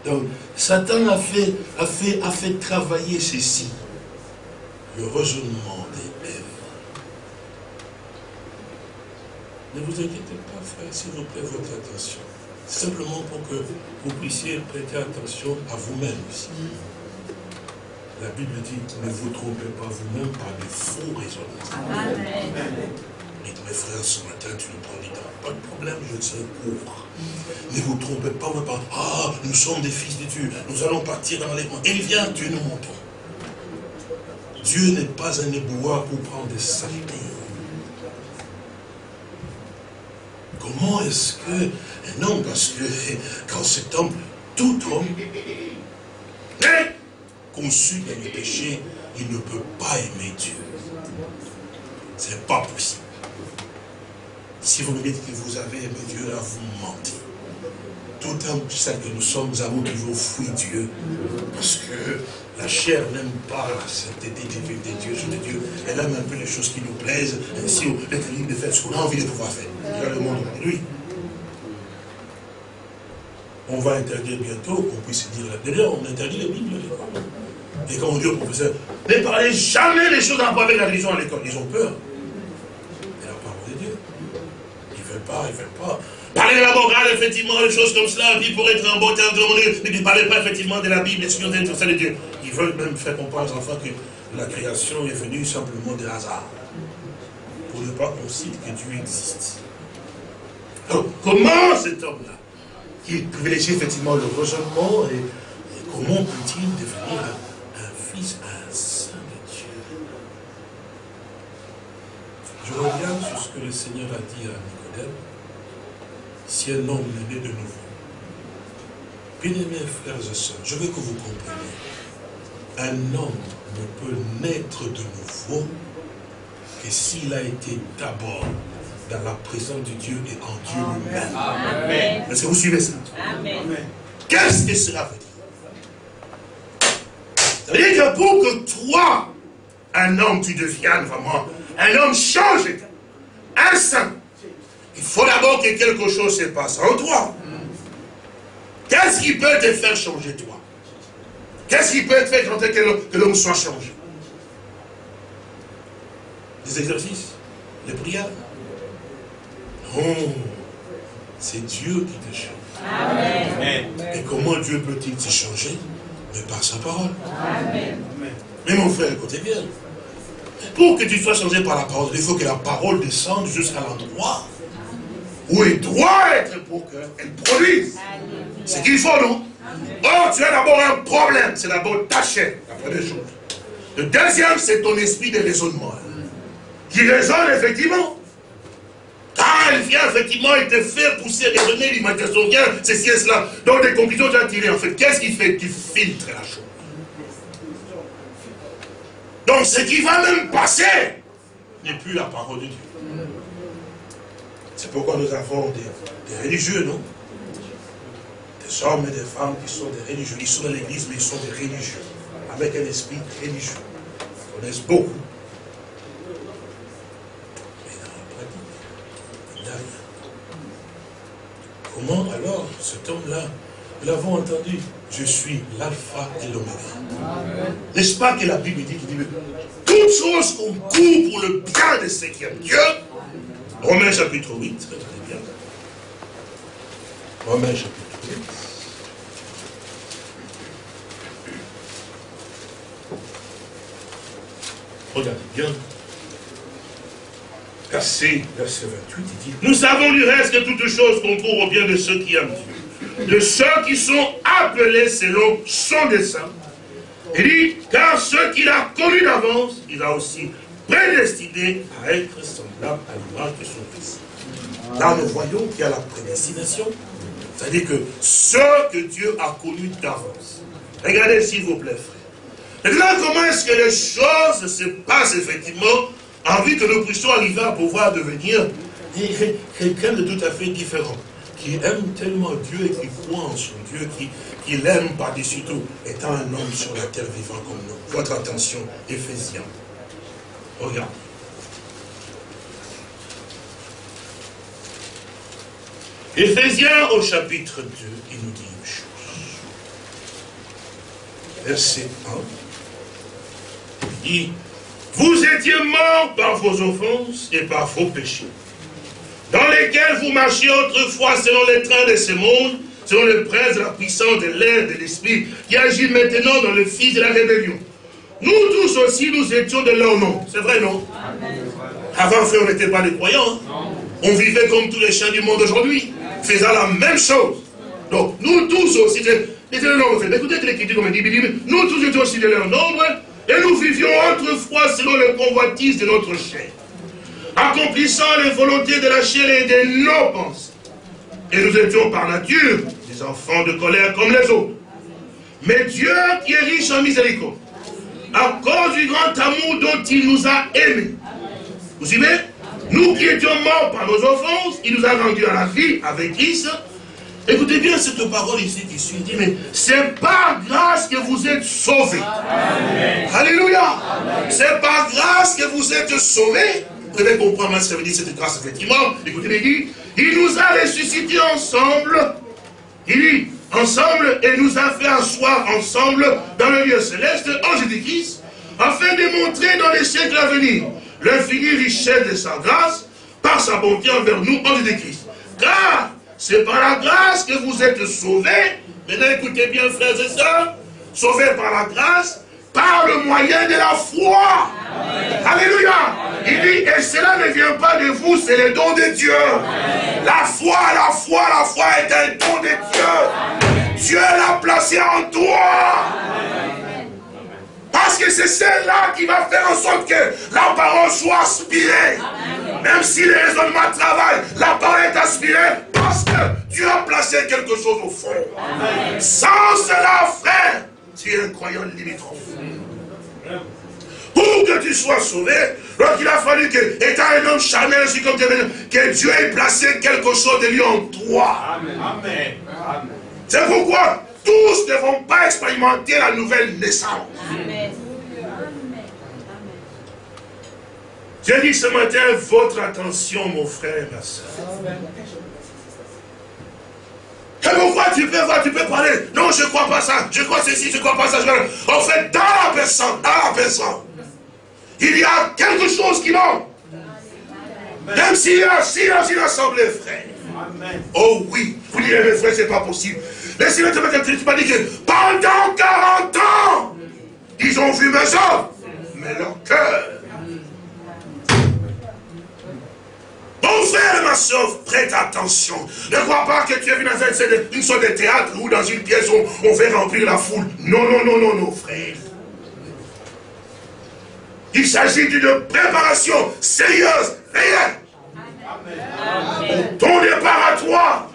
Donc, Satan a fait, a, fait, a fait travailler ceci. Le raisonnement des Èves. Ne vous inquiétez pas, frère, s'il vous plaît, votre attention. Simplement pour que vous puissiez prêter attention à vous-même aussi. La Bible dit, ne vous trompez pas vous-même par des faux raisonnements. Amen. Dites, mes frères, ce matin, tu nous prends. Pas de problème, je serai pauvre. Ne vous trompez pas, par, ah, nous sommes des fils de Dieu, nous allons partir dans les Et il vient, Dieu nous montre. Dieu n'est pas un éboueur pour prendre des saletés. Comment est-ce que non, parce que quand cet homme, tout homme, est conçu dans le péché, il ne peut pas aimer Dieu. Ce n'est pas possible. Si vous me dites que vous avez aimé Dieu, là, vous mentez. Tout homme, celle que nous sommes, nous avons toujours fui Dieu. Parce que la chair n'aime pas la sainteté divine de Dieu, de Dieu. Elle aime un peu les choses qui nous plaisent. Ainsi, on est libre de faire ce qu'on a envie de pouvoir faire. A le monde aujourd'hui on va interdire bientôt qu'on puisse dire la D'ailleurs, on interdit les Bibles à l'école. Et quand on dit au professeur, ne parlez jamais les choses en rapport avec la religion à l'école. Ils ont peur. Et la parole de Dieu. Ils ne veulent pas, ils ne veulent pas. Parlez de la morale, effectivement, des choses comme cela, puis pour être en bon temps, ne parlez pas effectivement de la Bible, des choses de Dieu. Ils veulent même faire comprendre aux enfants que la création est venue simplement de hasard. Pour ne pas qu'on cite que Dieu existe. Donc, comment cet homme-là il privilégie effectivement le raisonnement et, comment peut-il devenir un, fils, un saint de Dieu? Je reviens sur ce que le Seigneur a dit à Nicodème. Si un homme est né de nouveau, bien-aimés frères et sœurs, je veux que vous compreniez, un homme ne peut naître de nouveau que s'il a été d'abord dans la présence de Dieu et en Dieu lui-même. Est-ce que vous suivez ça? Qu'est-ce que cela veut dire? Ça veut dire que pour que toi, un homme, tu deviennes vraiment un homme changé, un saint, il faut d'abord que quelque chose se passe en toi. Qu'est-ce qui peut te faire changer toi? Qu'est-ce qui peut te faire que l'homme soit changé? Des exercices, des prières, Oh, c'est Dieu qui te change. Amen. Et comment Dieu peut-il te changer? Mais par sa parole. Amen. Mais mon frère, écoutez bien. Pour que tu sois changé par la parole, il faut que la parole descende jusqu'à l'endroit où elle doit être pour qu'elle produise. C'est qu'il faut, non? Or, tu as d'abord un problème. C'est d'abord ta chair, la première chose. Le deuxième, c'est ton esprit de raisonnement. Qui raisonne effectivement. Car elle vient effectivement et te faire pousser, raisonner l'imagination, vient, ceci et cela. Donc des conclusions tu as tirées. En fait, qu'est-ce qui fait Tu filtres la chose? Donc ce qui va même passer n'est plus la parole de Dieu. C'est pourquoi nous avons des, religieux, non? Des hommes et des femmes qui sont des religieux. Ils sont dans l'église, mais ils sont des religieux. Avec un esprit religieux. Ils connaissent beaucoup. Mais dans la pratique, il n'y a rien. Comment alors cet homme-là, nous l'avons entendu, je suis l'alpha et l'oméga. N'est-ce pas que la Bible dit, dit toutes choses concourent pour le bien de ceux qui aiment Dieu Romains chapitre 8, regardez bien. Romains chapitre 8. Regardez bien. Verset, verset 28, il dit, nous savons du reste que toutes choses concourent au bien de ceux qui aiment Dieu, de ceux qui sont appelés selon son dessein. Il dit, car ceux qu'il a connus d'avance, il a aussi prédestiné à être semblable à l'image de son Fils. Là, nous voyons qu'il y a la prédestination. C'est-à-dire que ceux que Dieu a connus d'avance. Regardez s'il vous plaît, frère. Maintenant, comment est-ce que les choses se passent effectivement en vue que nous puissions arriver à pouvoir devenir quelqu'un de tout à fait différent, qui aime tellement Dieu et qui croit en son Dieu, qui, qui l'aime par-dessus tout, étant un homme sur la terre vivant comme nous. Votre attention, Éphésiens. Regarde. Éphésiens au chapitre 2, il nous dit une chose. Verset 1. Il dit, vous étiez morts par vos offenses et par vos péchés, dans lesquels vous marchiez autrefois selon les trains de ce monde, selon le prince de la puissance de l'air, de l'esprit, qui agit maintenant dans le fils de la rébellion nous tous aussi, nous étions de leur nom. C'est vrai, non? Avant, frère, on n'était pas des croyants. Hein. On vivait comme tous les chiens du monde aujourd'hui, faisant la même chose. Donc, nous tous aussi, de leur nombre. Écoutez l'écriture comme dit, nous tous étions aussi de leur nombre, et nous vivions autrefois selon les convoitises de notre chair, accomplissant les volontés de la chair et de nos pensées. Et nous étions par nature des enfants de colère comme les autres. Mais Dieu qui est riche en miséricorde, à cause du grand amour dont il nous a aimés. Vous suivez? Nous qui étions morts par nos offenses, il nous a rendus à la vie avec Christ. Écoutez bien cette parole ici qui suit. dit, mais c'est par grâce que vous êtes sauvés. Alléluia. C'est par grâce que vous êtes sauvés. Vous devez comprendre ce que veut dire cette grâce, effectivement. Écoutez, il dit, il nous a ressuscités ensemble. Il dit, ensemble et nous a fait asseoir ensemble dans le lieu céleste en Jésus-Christ, afin de montrer dans les siècles à venir l'infinie richesse de sa grâce par sa bonté envers nous en Jésus-Christ. Car c'est par la grâce que vous êtes sauvés. Maintenant écoutez bien frères et sœurs, sauvés par la grâce, par le moyen de la foi. Alléluia. Il dit, et cela ne vient pas de vous, c'est le don de Dieu. La foi, la foi, la foi est un don de Dieu. Dieu l'a placé en toi. Parce que c'est celle-là qui va faire en sorte que la parole soit aspirée. Même si les raisonnements travaillent, la parole est aspirée parce que Dieu a placé quelque chose au fond. Sans cela, frère, tu es un croyant limitrophe. Pour que tu sois sauvé, donc il a fallu que, étant un homme charnel, ainsi comme que Dieu ait placé quelque chose de lui en toi. Amen. C'est pourquoi tous ne vont pas expérimenter la nouvelle naissance. Amen. J'ai dit ce matin, votre attention, mon frère, ma soeur. Quelquefois, tu peux voir, tu peux parler. Non, je ne crois pas ça. Je crois ceci, je ne crois pas ça. En fait, dans la personne, dans la personne, il y a quelque chose qui manque. Même s'il y a, si dans une assemblée, frère. Oh oui, vous direz, mes frères, ce n'est pas possible. Te mettre tu m'as dit que pendant 40 ans, ils ont vu mes œuvres, mais leur cœur Mon frère, ma soeur, prête attention. Ne crois pas que tu es venu dans une sorte de théâtre ou dans une pièce où on fait remplir la foule. Non, non, non, non, non, frère. Il s'agit d'une préparation sérieuse, réelle. Ton départ à toi.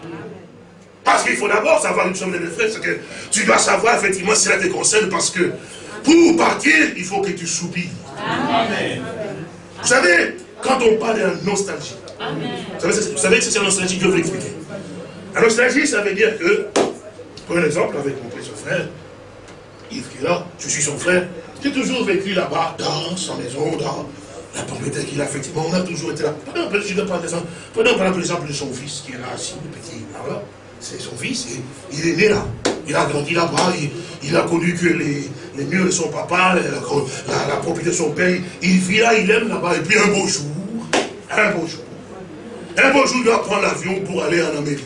Parce qu'il faut d'abord savoir une chose, mes frères, c'est que tu dois savoir effectivement si cela te concerne, parce que pour partir, il faut que tu soupires. Vous savez, quand on parle de nostalgie, vous savez, que c'est la nostalgie que je veux expliquer. La nostalgie, ça veut dire que, pour un exemple, avec mon petit frère, Yves qui est là, je suis son frère, j'ai toujours vécu là-bas, dans sa maison, dans la propriété qu'il a, effectivement, on a toujours été là. Prenons par exemple de son fils qui est là, assis, le petit, là, c'est son fils, il est né là. Il a grandi là-bas, il, a connu que les, murs de son papa, la, propriété de son père, il vit là, il aime là-bas, et puis un beau jour, un beau jour, un beau jour, il doit prendre l'avion pour aller en Amérique.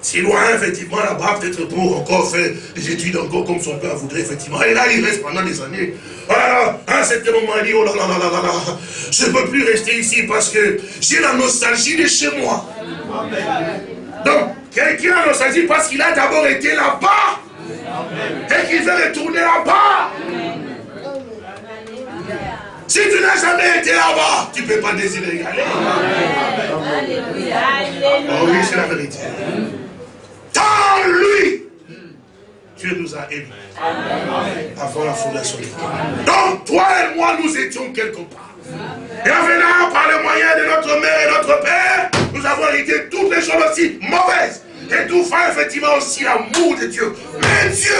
C'est loin, effectivement, là-bas, peut-être pour encore faire des études encore comme son père voudrait, effectivement. Et là, il reste pendant des années. Là, à un certain moment, il dit, oh là là là là là là, je ne peux plus rester ici parce que j'ai la nostalgie de chez moi. Donc, quelqu'un a nostalgie parce qu'il a d'abord été là-bas. Et qu'il veut retourner là-bas. Si tu n'as jamais été là-bas, tu ne peux pas désirer y aller. Oh oui, c'est la vérité. Dans lui, Dieu nous a aimés. Avant la fondation du monde. Donc, toi et moi, nous étions quelque part. Et en venant par le moyen de notre mère et notre père, nous avons hérité toutes les choses aussi mauvaises. Et tout fait effectivement aussi l'amour de Dieu. Mais Dieu,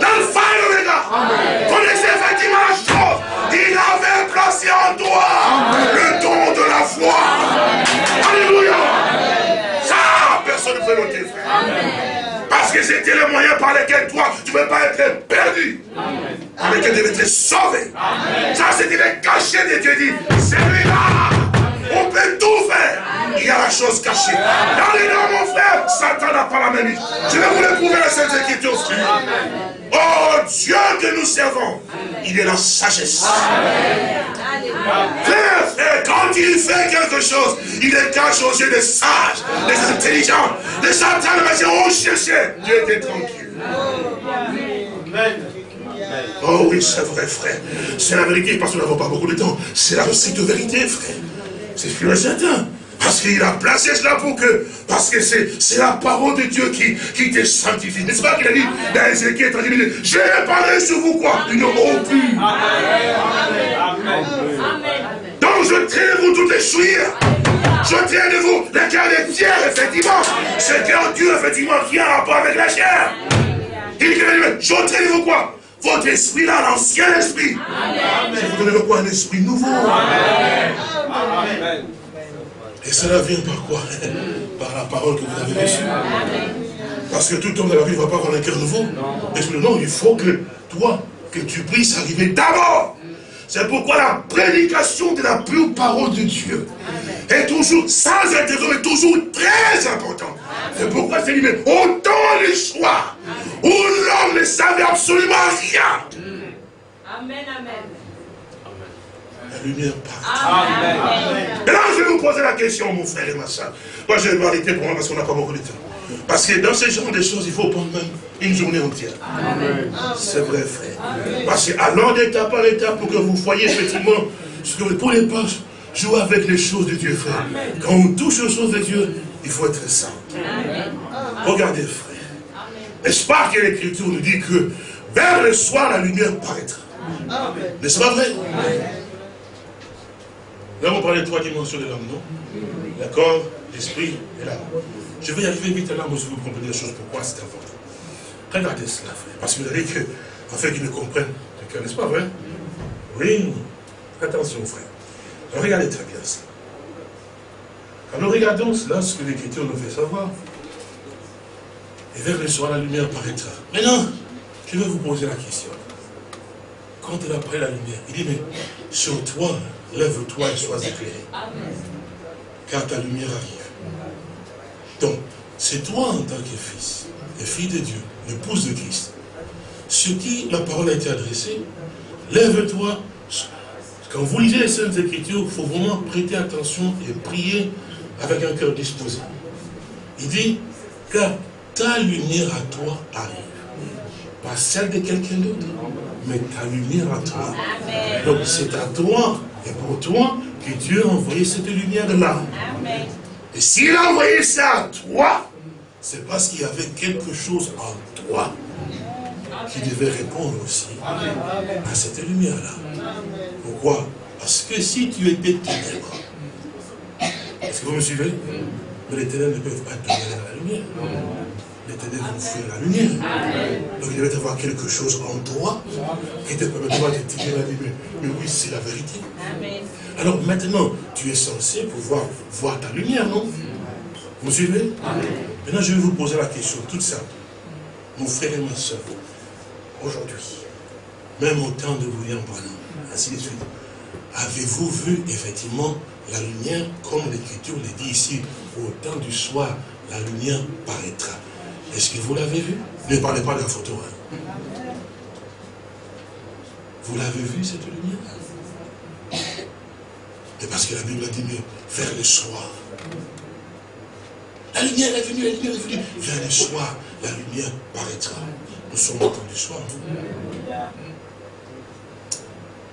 dans le de l'État, connaissait effectivement la chose. Il avait placé en toi le don de la foi. Alléluia. Ça, personne ne peut frère. Parce que c'était le moyen par lequel toi, tu ne peux pas être perdu. Par lequel tu devais être sauvé. Ça, c'était le cachet de Dieu. dit, c'est lui-là. On peut tout faire. Il y a la chose cachée. Dans les noms, mon frère, Satan n'a pas la même Je vais vous le prouver la Sainte Écriture. Oh Dieu que nous servons, il est la sagesse. Frère, frère, quand il fait quelque chose, il est cache aux yeux des sages, des intelligents. Les Satan va dire, oh chercher. Dieu était tranquille. Oh oui, c'est vrai, frère. C'est la vérité, parce que nous n'avons pas beaucoup de temps. C'est la stricte vérité, frère. C'est sûr et certain. Parce qu'il a placé cela pour que, parce que c'est la parole de Dieu qui, qui te sanctifie. N'est-ce pas qu'il a dit dans Ézéchiel j'ai parlé sur vous quoi Une eau pure. Donc je traite de vous toutes les souillures. Je traite de vous la cœur des pierres, effectivement. C'est cœur Dieu, effectivement, qui a un rapport avec la chair. Il dit, je traite de vous quoi votre esprit là, l'ancien esprit. Je vous donne quoi Un esprit nouveau. Amen. Et cela vient par quoi? Par la parole que vous avez reçue. Parce que tout homme de la vie ne va pas avoir un cœur nouveau. Et non, il faut que toi, que tu puisses arriver d'abord. C'est pourquoi la prédication de la pure parole de Dieu est toujours, sans interrompt, est toujours très importante. C'est pourquoi c'est dit, mais autant les choix où l'homme ne savait absolument rien. Amen, amen la lumière Amen. Et là, je vais vous poser la question, mon frère et ma soeur. Moi, je vais arrêter pour moi parce qu'on n'a pas beaucoup de temps. Parce que dans ce genre de choses, il faut prendre même une journée entière. C'est vrai, frère. Parce que allons d'étape par étape pour que vous voyez effectivement ce que vous ne pouvez pas jouer avec les choses de Dieu, frère. Quand on touche aux choses de Dieu, il faut être saint. Regardez, frère. N'est-ce pas que l'Écriture nous dit que vers le soir, la lumière paraîtra. N'est-ce pas vrai? Nous avons parlé de trois dimensions de l'homme, non? D'accord? L'esprit et l'âme. Je vais y arriver vite à l'âme, si vous comprenez les choses, pourquoi c'est important? Regardez cela, frère. Parce que vous avez que, fait, qu'ils ne comprennent le cœur, n'est-ce pas vrai Oui. Attention, frère. Alors, regardez très bien. Quand nous regardons cela, ce que l'Écriture nous fait savoir, et vers le soir, la lumière paraîtra. Maintenant, je vais vous poser la question. Quand il a pris la lumière, il dit, mais sur toi, lève-toi et sois éclairé. Car ta lumière arrive. Donc, c'est toi en tant que fils et fille de Dieu, l'épouse de Christ, sur qui la parole a été adressée, lève-toi. Quand vous lisez les Saintes Écritures, il faut vraiment prêter attention et prier avec un cœur disposé. Il dit, car ta lumière à toi arrive, pas celle de quelqu'un d'autre. mais ta lumière à toi. Donc c'est à toi et pour toi que Dieu a envoyé cette lumière-là. Et s'il a envoyé ça à toi, c'est parce qu'il y avait quelque chose en toi qui devait répondre aussi à cette lumière-là. Pourquoi? Parce que si tu étais ténèbres, est-ce que vous me suivez? Mais les ténèbres ne peuvent pas demeurer dans la lumière. Les ténèbres vont fuir la lumière. Donc il devait y avoir quelque chose en toi qui te permettra de tirer la lumière. Mais oui, c'est la vérité. Alors maintenant, tu es censé pouvoir voir ta lumière, non? Vous suivez? Maintenant, je vais vous poser la question toute simple. Mon frère et ma soeur, aujourd'hui, même au temps de William Branham, ainsi de suite, avez-vous vu effectivement la lumière, comme l'Écriture le dit ici, au temps du soir, la lumière paraîtra? Est-ce que vous l'avez vu? Ne parlez pas de la photo. Hein. Vous l'avez vu, cette lumière? Et parce que la Bible a dit, mais vers le soir. La lumière est venue, la lumière est venue. Vers le soir, la lumière paraîtra. Nous sommes au du soir.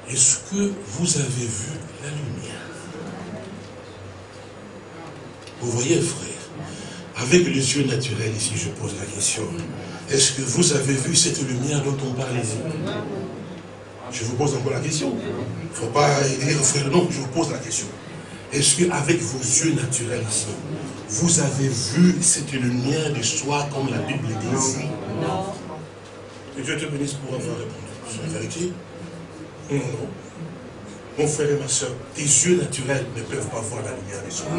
Est-ce que vous avez vu la lumière? Vous voyez, frère, avec les yeux naturels, ici, je pose la question. Est-ce que vous avez vu cette lumière dont on parle ici? Je vous pose encore la question. Il ne faut pas dire, frère, non, je vous pose la question. Est-ce qu'avec vos yeux naturels ici, vous avez vu cette lumière du soir comme la Bible dit ici? Non. Que Dieu te bénisse pour avoir répondu. C'est la vérité Non, non. Mon frère et ma soeur, tes yeux naturels ne peuvent pas voir la lumière du soir.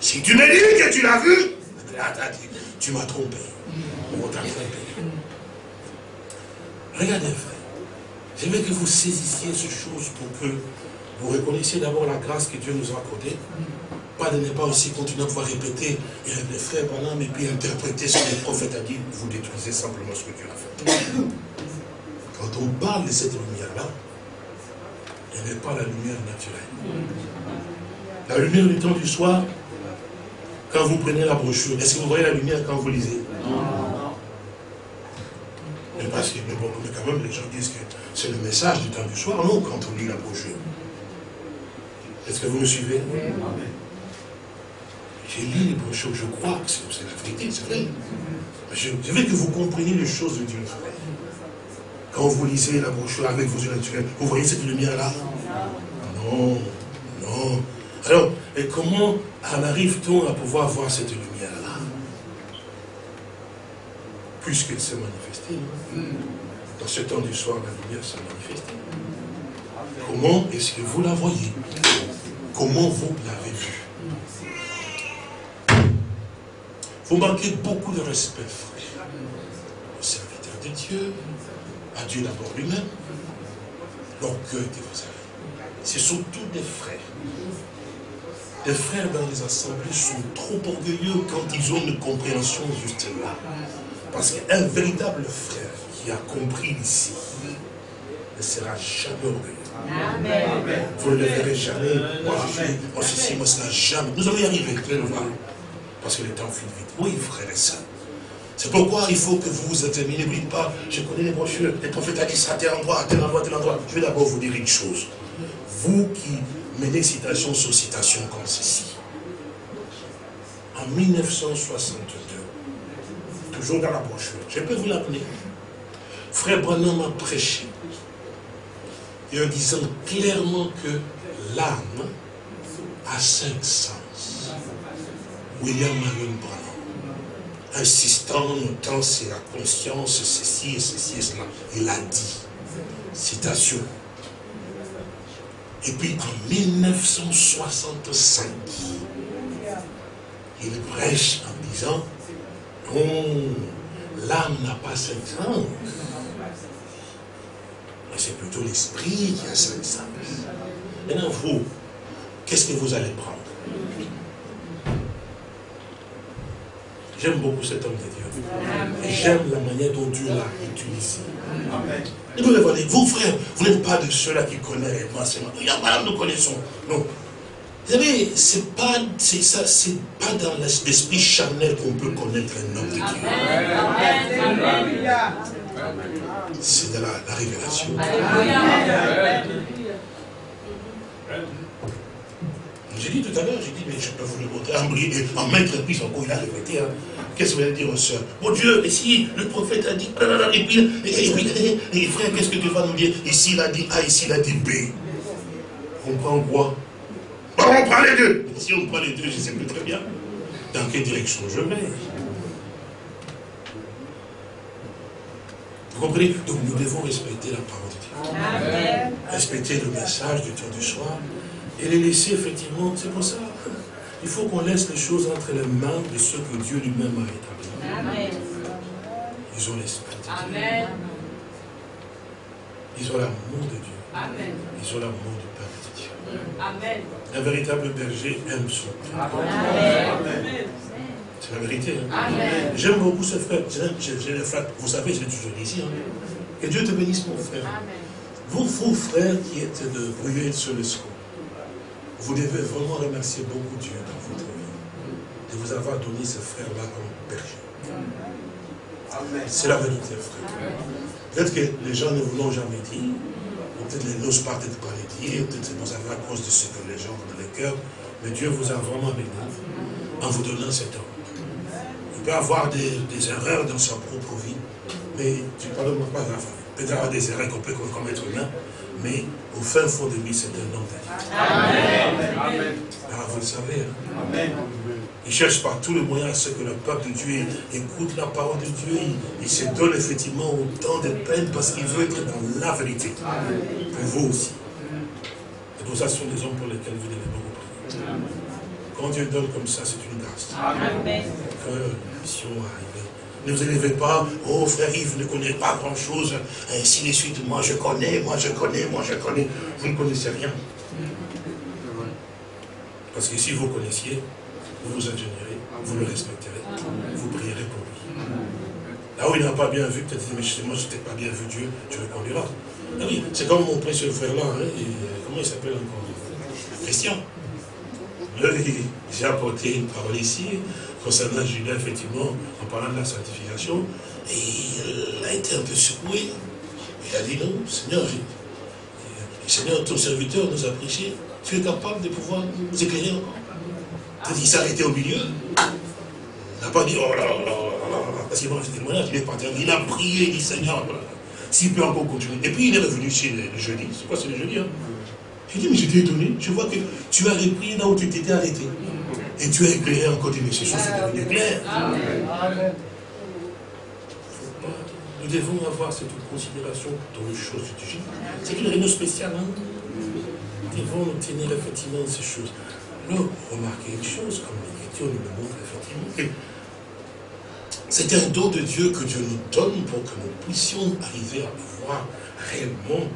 Si tu me dis que tu l'as vu, tu m'as trompé. On t'a trompé. Regardez, frère. Je veux que vous saisissiez ces choses pour que vous reconnaissiez d'abord la grâce que Dieu nous a accordée. Pas de ne pas aussi continuer à pouvoir répéter, les frères pendant, et puis interpréter ce que le prophète a dit, vous détruisez simplement ce que Dieu a fait. Quand on parle de cette lumière-là, elle n'est pas la lumière naturelle. La lumière du temps du soir, quand vous prenez la brochure, est-ce que vous voyez la lumière quand vous lisez? Parce que, mais bon, mais quand même, les gens disent que c'est le message du temps du soir, non, quand on lit la brochure. Est-ce que vous me suivez? J'ai lu les brochures, je crois que c'est la vérité, c'est vrai. Je, je, veux que vous compreniez les choses de Dieu. Quand vous lisez la brochure avec vos yeux naturels, vous voyez cette lumière-là? Non, non. Alors, et comment en arrive-t-on à pouvoir voir cette lumière-là? Puisqu'elle s'est manifestée. Dans ce temps du soir, la lumière s'est manifestée. Comment est-ce que vous la voyez? Comment vous l'avez vue? Vous manquez beaucoup de respect, frère, au serviteur de Dieu, à Dieu d'abord lui-même, l'orgueil que vous avez. Ce sont tous des frères les frères dans les assemblées sont trop orgueilleux quand ils ont une compréhension juste là. Parce qu'un véritable frère qui a compris ici ne sera jamais orgueilleux. Vous ne le verrez jamais. Moi, je suis, moi, ceci, moi, cela, jamais. Nous allons y arriver, vous allez le voir. Parce que le temps file vite. Oui, frère et sœurs. C'est pourquoi il faut que vous vous examinez. N'oubliez pas, je connais les brochures. Les prophètes a dit ça à tel endroit, à tel endroit, à tel endroit. Je vais d'abord vous dire une chose. Vous qui menez citation sur citation comme ceci. En 1962, toujours dans la brochure, je peux vous l'appeler. Frère Branham a prêché. Et en disant clairement que l'âme a cinq sens. William Marion Branham, insistant, notant c'est la conscience, ceci et ceci et cela, il a dit, citation, et puis en 1965, il prêche en disant, non, l'âme n'a pas cinq sens. Mais c'est plutôt l'esprit qui a cinq sens. Maintenant, vous, qu'est-ce que vous allez prendre? J'aime beaucoup cet homme de Dieu. Et j'aime la manière dont Dieu l'a utilisé. Et vous, vous frères, vous n'êtes pas de ceux-là qui connaissent l'enseignement. Regarde, madame, nous connaissons. Non. Vous savez, pas, c'est ça, c'est pas dans l'esprit charnel qu'on peut connaître un homme de Dieu. C'est de la, la révélation. J'ai dit tout à l'heure, j'ai dit, mais je peux vous le montrer en, briller, en maître puis encore il a répété. Hein. Qu'est-ce que vous allez dire aux soeurs Mon Dieu, et si le prophète a dit, et puis, et, puis, et, frère, qu'est-ce que tu vas nous dire? Ici il a dit A, ici il a dit B? On prend quoi? On prend les deux. Si on prend les deux, je sais plus très bien dans quelle direction je vais. Vous comprenez? Donc nous devons respecter la parole de Dieu. Amen. Respecter le message du temps du soir et les laisser effectivement, c'est pour ça. Il faut qu'on laisse les choses entre les mains de ceux que Dieu lui-même a établis. Amen. Ils ont l'esprit de Amen. Ils ont l'amour de Dieu. Amen. Ils ont l'amour de Dieu. Amen. Un véritable berger aime son Amen. C'est la vérité. Hein? J'aime beaucoup ce frère. Vous savez, je l'ai toujours dit ici. Hein. Que Dieu te bénisse, mon frère. Amen. Vous, vous, frères, qui êtes de brûler sur le score, vous devez vraiment remercier beaucoup Dieu dans votre vie de vous avoir donné ce frère-là comme berger. C'est la vérité, frère. Peut-être que les gens ne vous l'ont jamais dit, peut-être les n'osent pas peut-être pas les dire, peut-être vous avez à cause de ce que les gens ont dans le cœur, mais Dieu vous a vraiment béni en vous donnant cet homme. Il peut avoir des, erreurs dans sa propre vie, mais tu parles pas grave. Peut-être avoir des erreurs qu'on peut commettre humain, mais au fin fond de lui, c'est un homme de Amen. Ah, vous le savez. Hein? Amen. Il cherche par tous les moyens à ce que le peuple de Dieu écoute la parole de Dieu. Il, se donne effectivement autant de peine parce qu'il veut être dans la vérité. Pour vous aussi. Et pour ça, ce sont des hommes pour lesquels vous devez beaucoup prier. Quand Dieu donne comme ça, c'est une grâce. Amen. Que mission arrive. Ne vous élevez pas, oh frère Yves ne connaît pas grand chose, ainsi de suite, moi je connais, moi je connais, moi je connais. Vous ne connaissez rien. Parce que si vous connaissiez, vous vous ingénierez, vous le respecterez, vous prierez pour lui. Là où il n'a pas bien vu, peut-être, mais moi je n'ai pas bien vu Dieu, tu le conduiras. Ah oui, c'est comme mon précieux frère là, hein, comment il s'appelle encore? Christian. J'ai apporté une parole ici, concernant Julien, effectivement, en parlant de la sanctification, et il a été un peu secoué. Il a dit non, Seigneur, Seigneur, ton serviteur nous a prêché, tu es capable de pouvoir nous éclairer encore? Il s'est arrêté au milieu. Il n'a pas dit, oh là là là là, parce qu'il m'a fait témoignage, il est parti. Il a prié, il dit, Seigneur, s'il peut encore continuer. Et puis il est revenu chez le, jeudi. C'est quoi, c'est le jeudi hein? J'ai dit, mais j'étais étonné. Je vois que tu as repris là où tu t'étais arrêté. Et tu as éclairé encore des choses sont devenues claires. Nous devons avoir cette considération dans les choses du Jésus. C'est une réunion spéciale. Hein? Nous devons tenir effectivement ces choses. Alors, remarquez une chose, comme l'Écriture nous le montre effectivement, c'est un don de Dieu que Dieu nous donne pour que nous puissions arriver à pouvoir réellement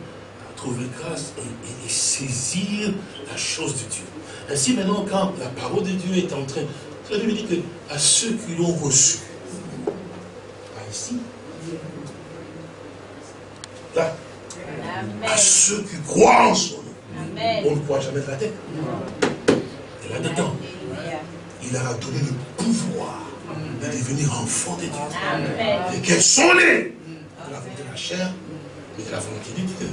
trouver grâce et saisir la chose de Dieu. Ainsi maintenant, quand la parole de Dieu est en train, la Bible dit que à ceux qui l'ont reçu, pas ici, là, à ceux qui croient en son nom, on ne croit jamais de la tête. Là-dedans, il leur a donné le pouvoir de devenir enfants de Dieu. Et quels sont les de la volonté de la chair, mais de la volonté de Dieu.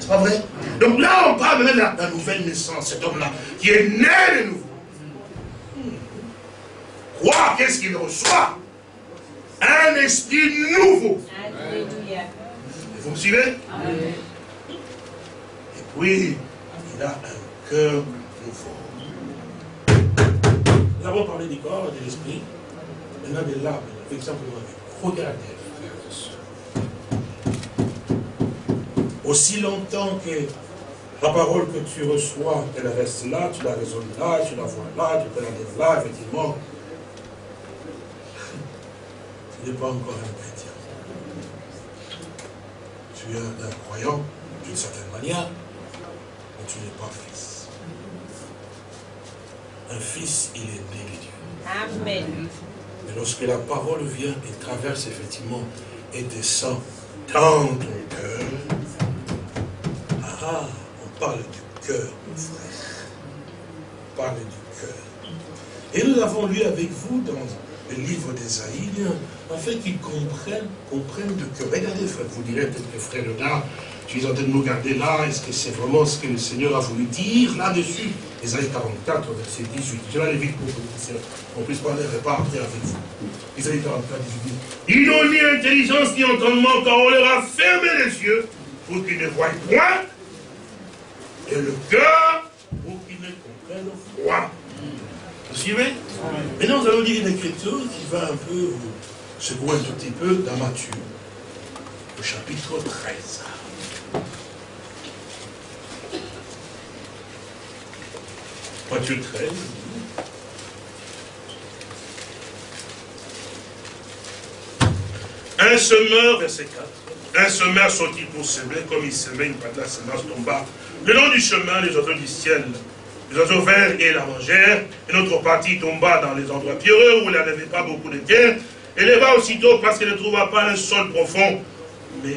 C'est pas vrai? Donc là, on parle de la, la nouvelle naissance, cet homme-là, qui est né de nouveau. Quoi Qu'est-ce qu'il reçoit? Un esprit nouveau. Alléluia. Vous me suivez? Et puis, il a un cœur. Nous avons parlé du corps de l'esprit. Maintenant, de l'âme, simplement, regardez. Aussi longtemps que la parole que tu reçois, elle reste là, tu la raisonnes là, tu la vois là, tu peux la dire là, effectivement. Tu n'es pas encore un chrétien. Tu es un croyant, d'une certaine manière, mais tu n'es pas fils. Un fils, il est né de Dieu. Amen. Mais lorsque la parole vient et traverse effectivement et descend dans ton cœur, on parle du cœur, mon frère. On parle du cœur. Et nous avons lu avec vous dans le livre d'Esaïe, afin qu'ils comprennent, comprennent de que, regardez, vous direz peut-être que frère tu es en train de nous regarder là, est-ce que c'est vraiment ce que le Seigneur a voulu dire là-dessus? Esaïe 44, verset 18. Je vais aller vite pour qu'on puisse parler repartir avec vous. Esaïe 44, 18. Ils n'ont ni intelligence ni entendement, car on leur a fermé les yeux pour qu'ils ne voient point, et le cœur pour qu'ils ne comprennent point. Suivez Maintenant, nous allons lire une écriture qui va un peu vous secouer un tout petit peu dans Matthieu, au chapitre 13. Matthieu 13. Un semeur, verset 4. Un semeur sortit pour semer, comme il semait, une part de la semence tomba. Le long du chemin, les oiseaux du ciel, les oiseaux verts et la mangèrent, et notre partie tomba dans les endroits pierreux où il n'y avait pas beaucoup de terre, et leva aussitôt parce qu'elle ne trouva pas un sol profond. Mais,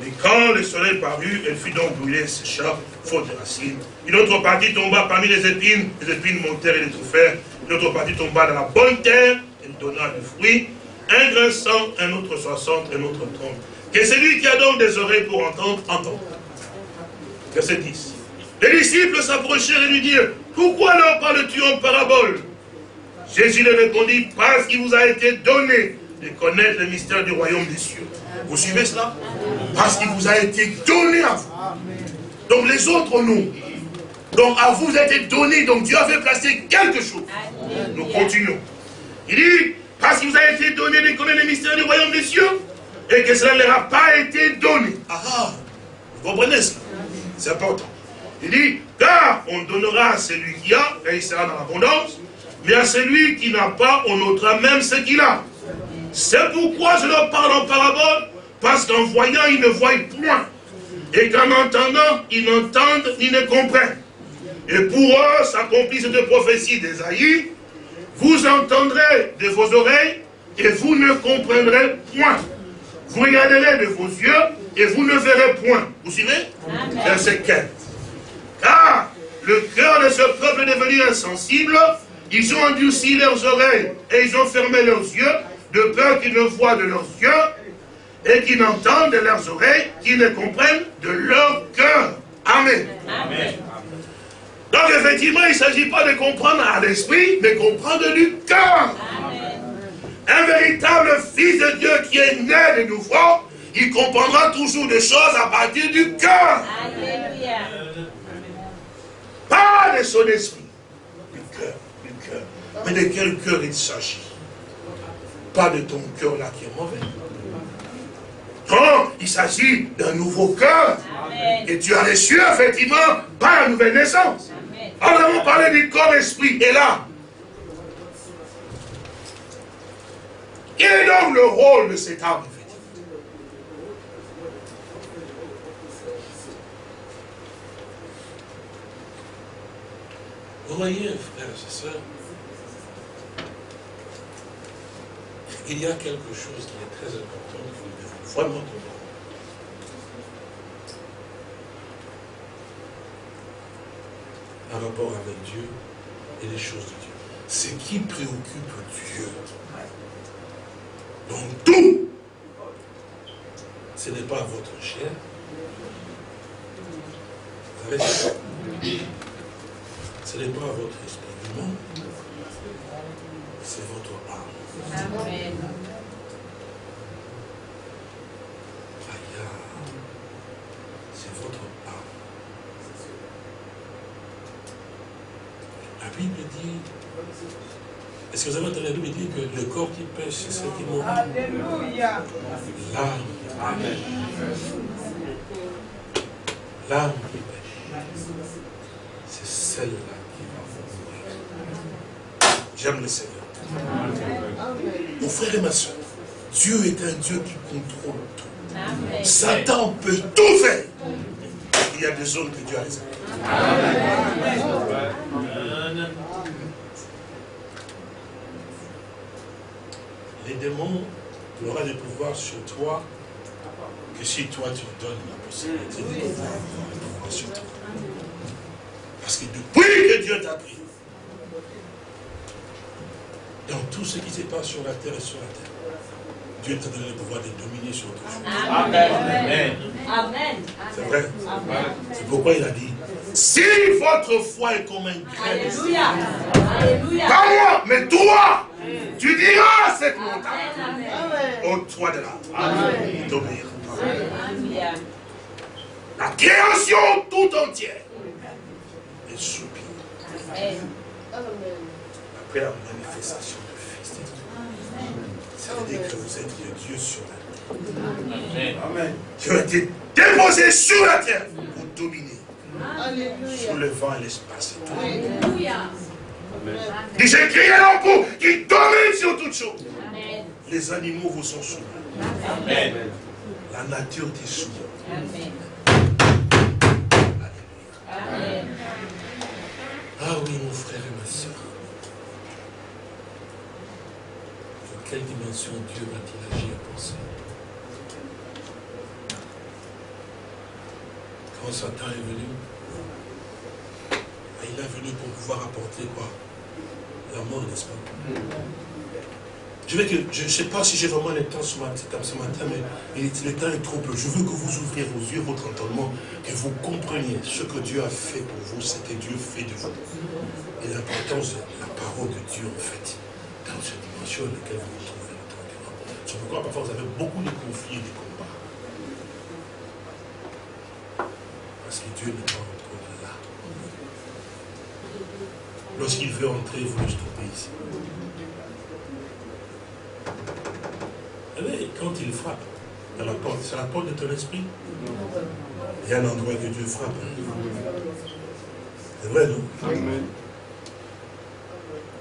mais quand le soleil parut, elle fut donc brûlée, sécha, faute de racines. Une autre partie tomba parmi les épines, les épines montèrent et les trouffèrent. Une autre partie tomba dans la bonne terre, elle donna du fruit. Un grain cent, un autre soixante, un autre trente. Que celui qui a donc des oreilles pour entendre, entende. Verset 10. Les disciples s'approchèrent et lui dirent, pourquoi leur parles-tu en parabole? Jésus leur répondit, parce qu'il vous a été donné de connaître le mystère du royaume des cieux. Vous suivez cela? Parce qu'il vous a été donné à vous. Donc les autres non. Donc à vous a été donné, donc Dieu avait placé quelque chose. Nous continuons. Il dit, parce qu'il vous a été donné de connaître le mystère du royaume des cieux, et que cela ne leur a pas été donné. Ah, ah vous comprenez cela? C'est important. Il dit, car on donnera à celui qui a, et il sera dans l'abondance, mais à celui qui n'a pas, on notera même ce qu'il a. C'est pourquoi je leur parle en parabole, parce qu'en voyant, ils ne voient point. Et qu'en entendant, ils n'entendent ni ne comprennent. Et pour eux, s'accomplit cette prophétie d'Esaïe, vous entendrez de vos oreilles et vous ne comprendrez point. Vous regarderez de vos yeux et vous ne verrez point. Vous suivez? Verset 4. Car le cœur de ce peuple est devenu insensible, ils ont endurci leurs oreilles et ils ont fermé leurs yeux, de peur qu'ils ne voient de leurs yeux et qu'ils n'entendent de leurs oreilles, qu'ils ne comprennent de leur cœur. Amen. Donc effectivement, il ne s'agit pas de comprendre à l'esprit, mais comprendre du cœur. Un véritable fils de Dieu qui est né de nouveau, il comprendra toujours des choses à partir du cœur. Pas de son esprit, du cœur, du cœur. Mais de quel cœur il s'agit? Pas de ton cœur là qui est mauvais. Non, il s'agit d'un nouveau cœur. Et tu as reçu effectivement par la nouvelle naissance. Alors, nous avons parlé du corps-esprit. Et là, quel est donc le rôle de cet âme Vous voyez, frères et sœurs, il y a quelque chose qui est très important que vous devez vraiment comprendre. En rapport avec Dieu et les choses de Dieu. Ce qui préoccupe Dieu dans tout, ce n'est pas votre chair. Vous ce n'est pas votre esprit monde, c'est votre âme. Amen. C'est votre âme. La Bible dit, est-ce que vous avez entendu la Bible dit que le corps qui pêche, c'est ce qui mourit Alléluia. L'âme. Amen. L'âme qui pêche, c'est celle-là J'aime le Seigneur. Mon frère et ma soeur, Dieu est un Dieu qui contrôle tout. Satan peut tout faire. Il y a des zones que Dieu a réservées. Les démons n'auront des pouvoirs sur toi que si toi tu donnes la possibilité de pouvoir sur toi. Parce que depuis que Dieu t'a pris, dans tout ce qui se passe sur la terre et sur la terre. Dieu t'a donné le pouvoir de dominer sur autre chose. Amen. Amen. C'est vrai. C'est pourquoi il a dit, si votre foi est comme un grain Alléluia. Alléluia. Pas moi, mais toi, tu diras à cette montagne, au toi de là, d'obéir. La création tout entière est soupire. Après la manifestation du Fils de Dieu. Ça veut dire que vous êtes le Dieu sur la terre. Amen. Qui a été déposé sur la terre pour dominer. Sur le vent et l'espace. Alléluia. J'ai crié l'emploi qui domine sur toutes choses. Les animaux vous sont soumis. Amen. La nature t'est soumise. Amen. Amen. Ah oui, mon frère et ma soeur. Dans quelle dimension Dieu va-t-il agir pour ça Quand Satan est venu, ah, il est venu pour pouvoir apporter quoi La mort, n'est-ce pas je ne sais pas si j'ai vraiment le temps ce matin, mais il, le temps est trop peu. Je veux que vous ouvriez vos yeux, votre entendement, que vous compreniez ce que Dieu a fait pour vous, c'était Dieu fait de vous. Et l'importance de la parole de Dieu, en fait, dans cette dimension dans laquelle vous vous trouvez. C'est pourquoi parfois vous avez beaucoup de conflits et de combats. Parce que Dieu n'est pas encore là. Lorsqu'il veut entrer, vous le stoppez ici. quand il frappe dans la porte, c'est la porte de ton esprit? Il y a un endroit que Dieu frappe. C'est vrai, non?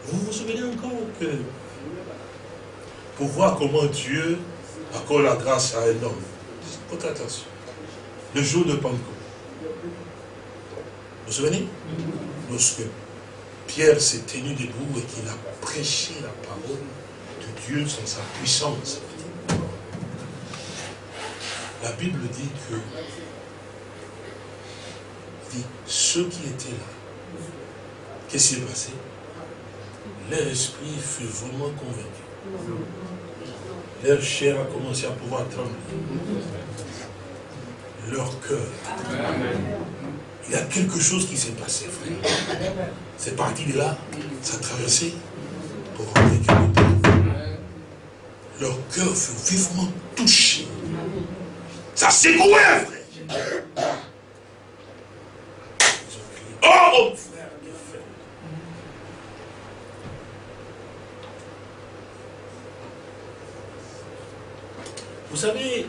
Vous vous souvenez encore que pour voir comment Dieu accorde la grâce à un homme, Faites attention, le jour de Pentecôte, vous vous souvenez? Lorsque Pierre s'est tenu debout et qu'il a prêché la parole de Dieu sans sa puissance, la Bible dit que dit, ceux qui étaient là, qu'est-ce qui s'est passé? Leur esprit fut vraiment convaincu. Leur chair a commencé à pouvoir trembler. Leur cœur. Il y a quelque chose qui s'est passé, frère. C'est parti de là, ça a traversé pour rentrer. Leur cœur fut vivement touché ça secouait, frère. Oh, frère, Vous savez,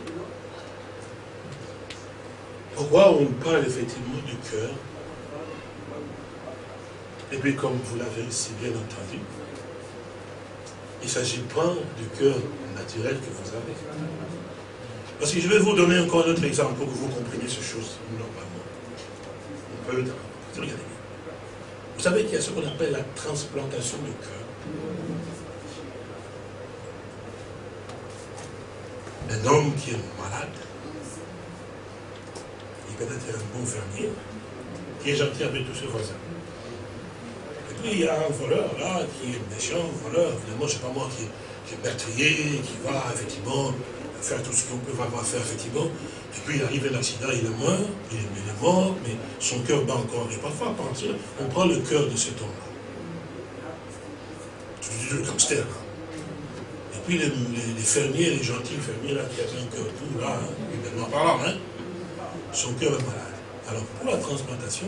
pourquoi on parle effectivement du cœur Et puis comme vous l'avez si bien entendu, il ne s'agit pas du cœur naturel que vous avez. Parce que je vais vous donner encore un autre exemple pour que vous compreniez ces choses normalement. On peut Regardez Vous savez qu'il y a ce qu'on appelle la transplantation du cœur. Un homme qui est malade, il peut être un bon fermier, qui est gentil avec tous ses voisins. Et puis il y a un voleur là, qui est méchant, voleur, évidemment, sais pas moi, qui, qui est meurtrier, qui va effectivement faire tout ce qu'on peut avoir faire, effectivement. Et puis il arrive un accident, il est mort, il est, mort, mais son cœur bat encore. Et parfois, on prend le cœur de cet homme-là. Tu dis le gangster, là. Puis les, fermiers, les gentils fermiers, là, qui avaient un cœur tout, là, humainement parlant, hein, son cœur est malade. Alors, pour la transplantation,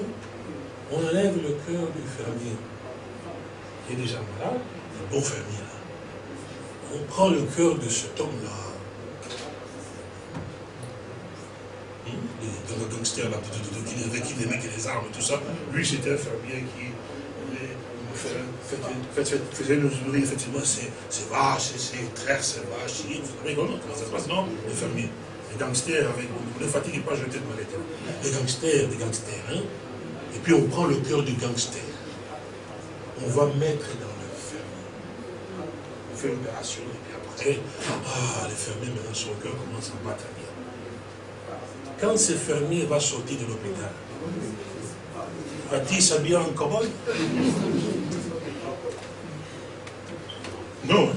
on enlève le cœur du fermier, qui est déjà malade, le bon fermier, là. On prend le cœur de cet homme-là, dans le gangster là, avec qui les mecs et les armes tout ça. Lui, c'était un fermier qui faisait nous nourrir effectivement ses, vaches, ses traits, ses vaches. Vous savez comment, ça se passe, non? Les fermiers. Les gangsters, avec, ne fatiguez pas, jeter de mallette. Les gangsters, les gangsters. Hein? Et puis on prend le cœur du gangster. On va mettre dans le fermier. On fait l'opération, et puis après, ah, les fermiers, maintenant, son cœur commence à battre bien. Quand ce fermier va sortir de l'hôpital, va-t-il s'habiller en cowboy Non.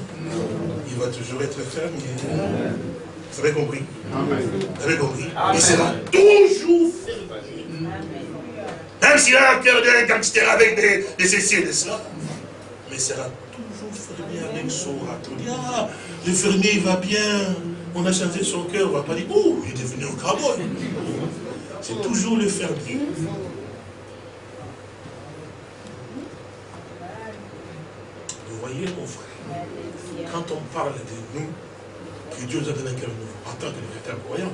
toujours être ferme. Vous avez compris Vous avez compris Il sera toujours ferme. Même s'il a un cœur d'un gangster avec des, des ceci et des cela, mais il sera toujours fermé avec son râteau. Ah, le fermier il va bien, on a changé son cœur, on ne va pas dire, oh, il est devenu un cowboy. C'est toujours le fermier. Vous voyez, mon frère, quand on parle de nous, que Dieu nous a donné un cœur nouveau, en tant que véritable croyant,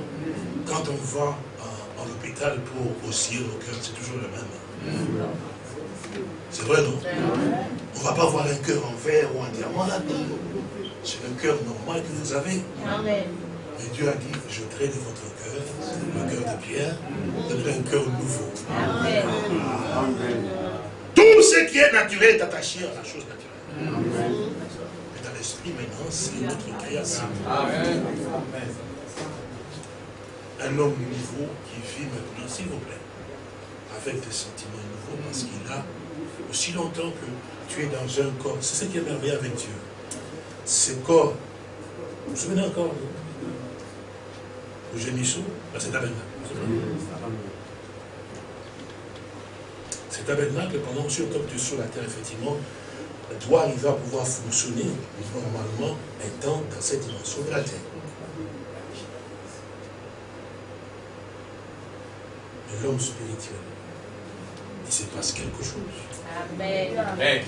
quand on va en, hôpital pour osciller nos cœurs, c'est toujours le même. C'est vrai, non? On ne va pas voir un cœur en verre ou en diamant là-dedans. C'est le cœur normal que vous avez. Amen. Et Dieu a dit, je traite votre cœur, le cœur de pierre, de un cœur nouveau. Amen. Tout ce qui est naturel est attaché à la chose naturelle. L'esprit maintenant, c'est notre création. Amen. Un homme nouveau qui vit maintenant, s'il vous plaît, avec des sentiments nouveaux, parce qu'il a aussi longtemps que tu es dans un corps. C'est ce qui est merveilleux avec Dieu. Ce corps, vous vous souvenez encore le gémissou, c'est tabernacle. C'est tabernacle, pendant longtemps que tu es sur la terre, effectivement, doit arriver à pouvoir fonctionner normalement étant dans cette dimension de la terre. Mais l'homme spirituel, il se passe quelque chose. Amen.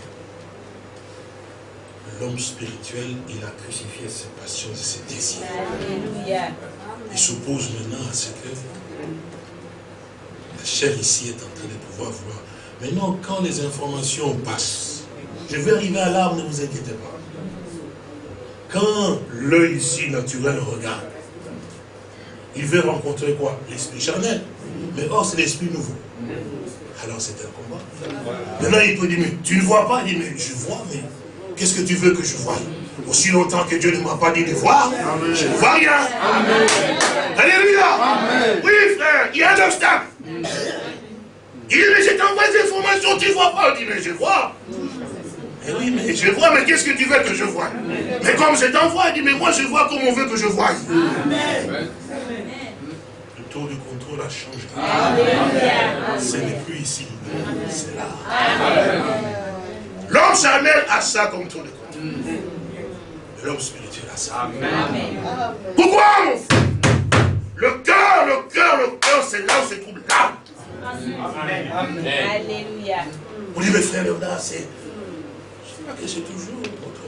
L'homme spirituel, il a crucifié ses passions et ses désirs. Alléluia. Il s'oppose maintenant à ce que la chair ici est en train de pouvoir voir. Maintenant, quand les informations passent, je vais arriver à l'arbre, ne vous inquiétez pas. Quand l'œil ici naturel regarde, il veut rencontrer quoi? L'esprit charnel. Mais or, c'est l'esprit nouveau. Alors c'est un combat. Maintenant, il peut dire, mais tu ne vois pas? Il dit, mais je vois, mais qu'est-ce que tu veux que je voie? Aussi longtemps que Dieu ne m'a pas dit de voir, je ne vois rien. Alléluia. Oui, frère, il y a un obstacle. Il dit, mais je t'envoie des informations, tu ne vois pas. Il dit, mais je vois. Eh oui, mais je vois, mais qu'est-ce que tu veux que je voie? Mais comme je t'envoie, il dit, mais moi je vois comme on veut que je voie. Amen. Le taux de contrôle a changé. Ce n'est plus ici, c'est là. L'homme charnel a ça comme taux de contrôle l'homme spirituel a ça. Pourquoi? Le cœur, le cœur, le cœur, c'est là où se trouve l'âme. Alléluia. Vous dites, mes frères Léonard, c'est. Pas que c'est toujours votre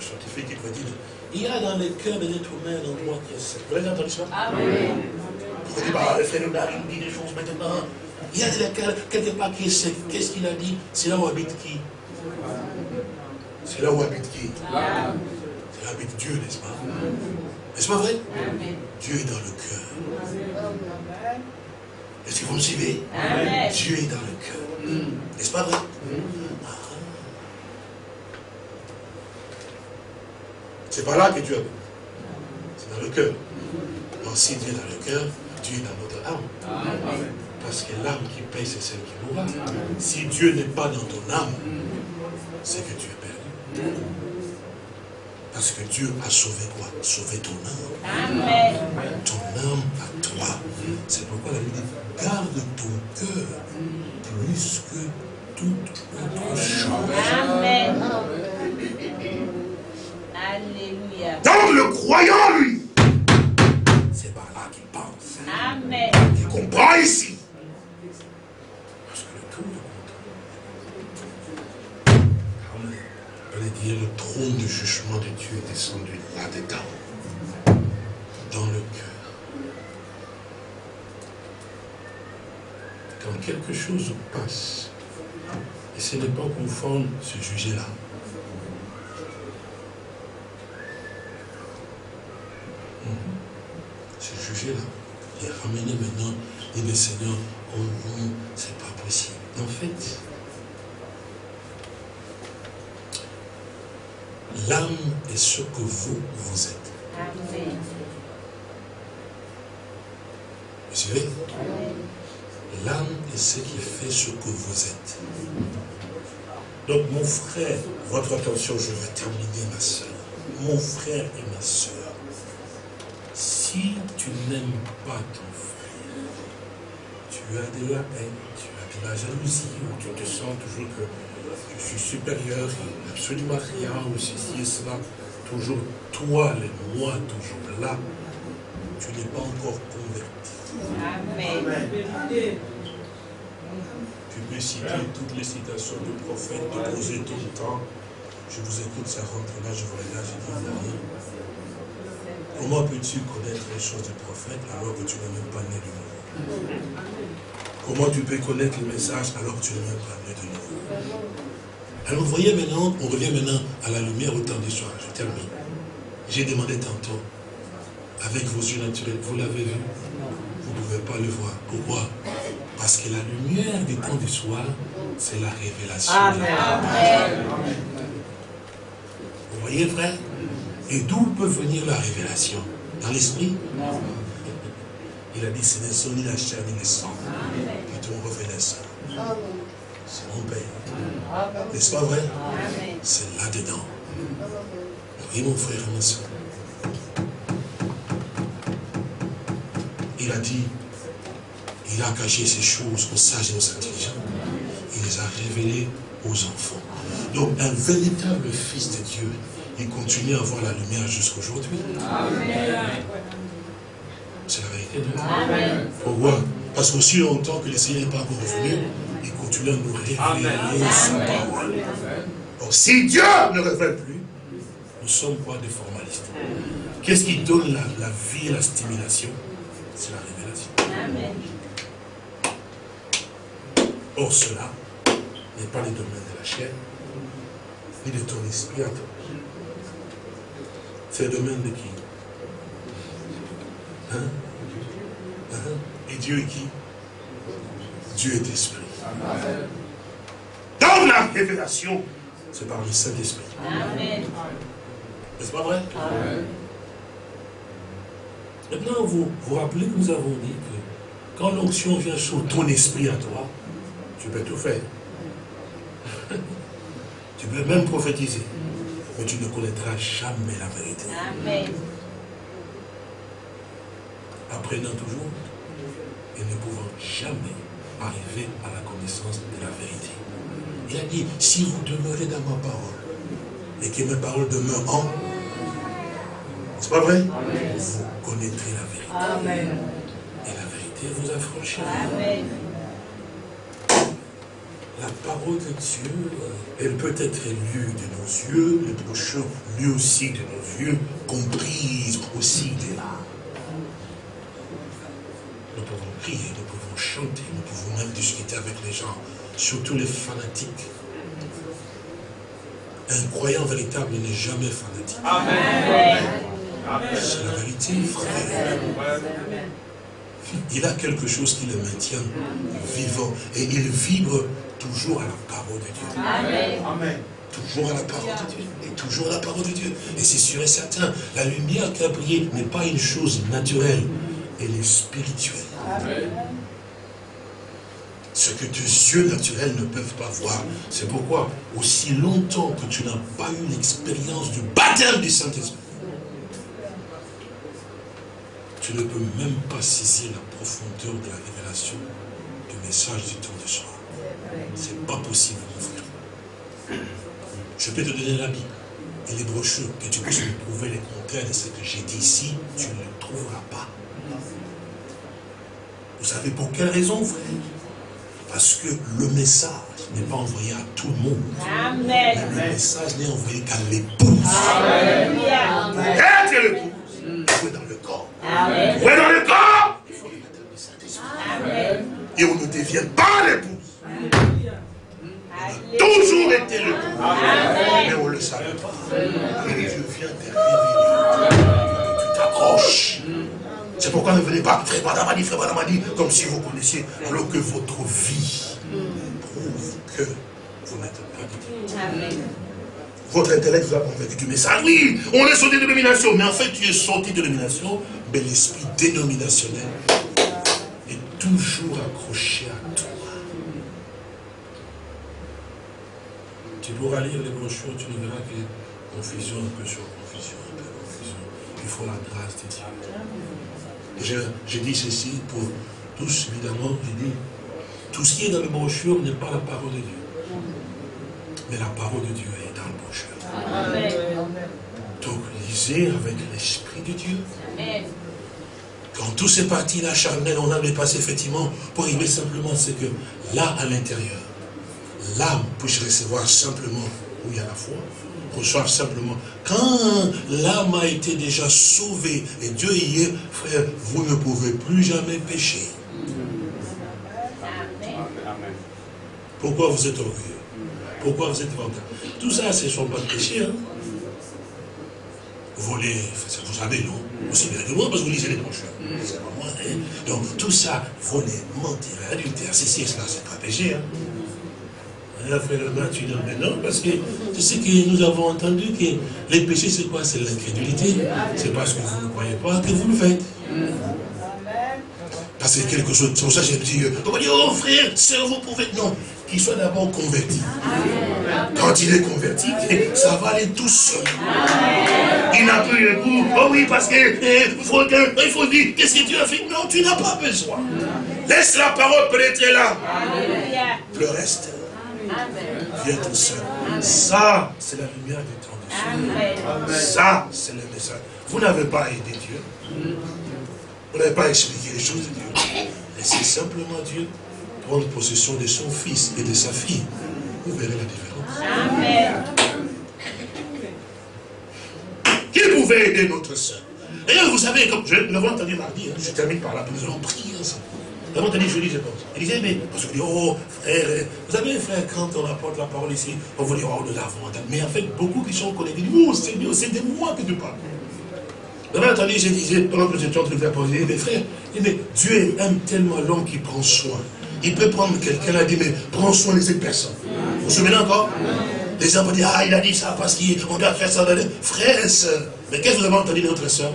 scientifique qui va dire il y a dans le cœur de l'être humain un endroit qui est sec. Vous avez entendu ça? Amen. Vous dites, bah, le frère Léonard, il nous dit des choses maintenant. Il y a quelque part qui est sec. Qu'est-ce qu'il a dit? C'est là où habite qui? C'est là où habite qui? C'est là où habite Dieu, n'est-ce pas? N'est-ce pas vrai? Dieu est dans le cœur. Est-ce que vous me suivez Dieu est dans le cœur. N'est-ce pas vrai? Ah. C'est pas là que Dieu habite. C'est dans le cœur. Alors si Dieu est dans le cœur, Dieu est dans notre âme. Parce que l'âme qui paye, c'est celle qui mourra. Si Dieu n'est pas dans ton âme, c'est que tu es parce que Dieu a sauvé quoi? Sauvé ton âme. Ton âme à toi. C'est pourquoi la Bible dit, garde ton cœur plus que toute autre chose. Amen. Donc le croyant, lui, c'est par là qu'il pense. Amen. Il comprend ici? Le trône de jugement de Dieu est descendu là-dedans, dans le cœur. Quand quelque chose passe, et ce n'est pas conforme ce juger-là, ce juger-là, il est ramené maintenant, et le Seigneur, oh non, c'est pas possible. En fait, L'âme est ce que vous, vous êtes. Vous savez L'âme est ce qui fait ce que vous êtes. Donc mon frère, votre attention, je vais terminer ma soeur. mon frère et ma soeur, si tu n'aimes pas ton frère, tu as de la haine, tu as de la jalousie, ou tu te sens toujours que je suis supérieur, absolument rien, ou ceci et cela, toujours toi, les moi, toujours là, tu n'es pas encore converti. Amen. Tu peux citer toutes les citations du prophète, poser tout le temps. Je vous écoute, ça rentre là, je vous regarde, je dis rien. Comment peux-tu connaître les choses du prophète alors que tu n'es même pas né de nouveau? Comment tu peux connaître le message alors que tu n'es même pas né de nouveau Alors vous voyez maintenant, on revient maintenant à la lumière au temps du soir. Je termine. J'ai demandé tantôt, avec vos yeux naturels, vous l'avez vu? Vous ne pouvez pas le voir. Pourquoi? Parce que la lumière du temps du soir, c'est la révélation. Amen. Vous voyez, frère? Et d'où peut venir la révélation Dans l'esprit Il a dit, ce ne sont ni la chair ni le sang qui t'ont révélé ça. C'est mon Père. N'est-ce pas vrai C'est là-dedans. Oui, mon frère et ma soeur. Il a dit, il a caché ces choses aux sages et aux intelligents. Il les a révélées aux enfants. Donc, un véritable fils de Dieu, il continue à voir la lumière jusqu'aujourd'hui. C'est la vérité. Pourquoi? Parce qu'aussi longtemps que le Seigneur n'est pas encore revenu, il continue à nous révéler sa parole. Donc, si Dieu ne révèle plus, nous sommes pas des formalistes? Qu'est-ce qui donne la, vie et la stimulation? C'est la révélation. Amen. Or, cela n'est pas le domaine de la chair, ni de ton esprit à toi. C'est le domaine de qui? Hein? Hein? Et Dieu est qui? Dieu est esprit. Dans la révélation, c'est par le Saint-Esprit. N'est-ce pas vrai? Maintenant, vous vous rappelez que nous avons dit que quand l'onction vient sur ton esprit à toi, tu peux tout faire. tu peux même prophétiser. Mais tu ne connaîtras jamais la vérité. Amen. Apprenant toujours et ne pouvant jamais arriver à la connaissance de la vérité. Il a dit, si vous demeurez dans ma parole, et que mes paroles demeurent en c'est pas vrai? Vous connaîtrez la vérité. Amen. Et la vérité vous affranchira. Amen. La parole de Dieu, elle peut être lue de nos yeux, le prochain lu aussi de nos yeux, comprise aussi de là. Nous pouvons prier, nous pouvons chanter, nous pouvons même discuter avec les gens, surtout les fanatiques. Un croyant véritable n'est jamais fanatique. Amen. C'est la vérité, frère. Il a quelque chose qui le maintient vivant. Et il vibre toujours à la parole de Dieu. Amen. Toujours à la parole de Dieu. Et toujours à la parole de Dieu. Et c'est sûr et certain, la lumière qui a brillé n'est pas une chose naturelle. Elle est spirituelle. Ce que tes yeux naturels ne peuvent pas voir. C'est pourquoi, aussi longtemps que tu n'as pas eu l'expérience du baptême du Saint-Esprit, tu ne peux même pas saisir la profondeur de la révélation du message du temps de soir. Ce n'est pas possible, mon frère. Je peux te donner la Bible et les brochures, que tu puisses me prouver les contraires de ce que j'ai dit ici, tu ne le trouveras pas. Vous savez pour quelle raison, frère? Parce que le message n'est pas envoyé à tout le monde. Amen. le message n'est envoyé qu'à l'épouse. Amen. Être l'épouse. dans le corps. Est dans le corps Il faut le Saint-Esprit. Et on ne devient pas l'épouse. Toujours été l'épouse. Mais on ne le savait pas. Et Dieu vient te révéler. Tu t'accroches. C'est pourquoi ne venez pas, frère Badamadi, frère Badamadi, comme si vous connaissiez, alors que votre vie prouve que vous n'êtes pas du Amen. Votre intellect vous a convaincu du message. Oui, on est sorti de dénomination. Mais en fait, tu es sorti de dénomination mais l'esprit dénominationnel est toujours accroché à toi. Tu pourras lire les brochures, tu verras que Confusion, un peu sur confusion, un peu confusion. Il faut la grâce de Dieu. Je, dis ceci pour tous, évidemment, je dis, tout ce qui est dans le brochure n'est pas la parole de Dieu. Mais la parole de Dieu est dans le brochure. Donc, lisez avec l'Esprit de Dieu. Quand tout ces parties-là charnelles, on avait passé effectivement pour arriver simplement, c'est que là, à l'intérieur, l'âme puisse recevoir simplement où il y a la foi, reçoive simplement. Quand l'âme a été déjà sauvée, et Dieu y est, frère, vous ne pouvez plus jamais pécher. Pourquoi vous êtes orgueilleux Pourquoi vous êtes ventre Tout ça, ce ne sont pas de péché. Hein? Voler, vous savez, non? Aussi bien que moi, parce que vous lisez les brochures. C'est pas moi. Hein? Donc, tout ça, voler, mentir, adultère, ceci et cela, c'est pas péché. Hein? Frère tu dis, mais non, parce que tu sais que nous avons entendu que les péchés, c'est quoi? C'est l'incrédulité. C'est parce que vous ne croyez pas que vous le faites. Parce que quelque chose, c'est pour ça que j'ai dit, on va dire, oh frère, sœur, vous pouvez. Non, qu'il soit d'abord converti. Quand il est converti, ça va aller tout seul. Il n'a plus le goût. Oh oui, parce que eh, faut il faut dire, qu'est-ce que tu as fait? Non, tu n'as pas besoin. Laisse la parole pénétrer là. Le reste vient tout seul. Ça, c'est la lumière de Ça, c'est le message. Vous n'avez pas aidé Dieu. Vous n'avez pas expliqué les choses de Dieu. Laissez simplement Dieu prendre possession de son fils et de sa fille. Vous verrez la différence. Amen. Qui pouvait aider notre soeur Et vous savez, comme je l'avais entendu mardi, hein, je termine par là, nous allons prier ensemble. Nous l'avons entendu jeudi, je pense. Il disait, mais, parce qu'on dit, oh, frère, vous savez, frère, quand on apporte la parole ici, on vous dit, oh, nous l'avons entendu. Mais en fait, beaucoup qui sont connectés, disent, oh, c'est c'est de moi que tu parles. Vous avez entendu, je disais, pendant que j'étais en train de faire poser, mais frère, mais Dieu aime tellement l'homme qui prend soin. Il peut prendre quelqu'un a dit, mais prends soin de cette personne. Vous vous souvenez encore? Les gens vont dire, ah, il a dit ça parce qu'on doit faire ça. Frère et soeur, mais qu'est-ce que vous avez entendu de notre soeur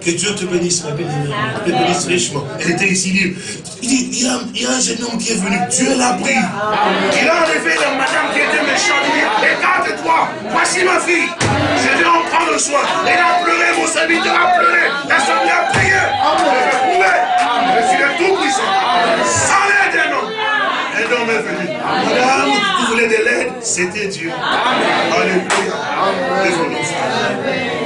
que Dieu te bénisse, ma belle-mère. Te bénisse richement. Elle était ici. Il dit, il y, a, il y a un jeune homme qui est venu. Dieu l'a pris. Il a enlevé la madame qui était méchante. Il dit, écarte-toi. Voici ma fille. Je vais en prendre soin. Elle a pleuré, mon serviteur a pleuré. L'assemblée a prié. Je vais Je suis le tout-puissant. Sans l'aide d'un homme. Un homme est venu. Madame, vous voulez de l'aide? C'était Dieu. Alléluia. Désolé, frère.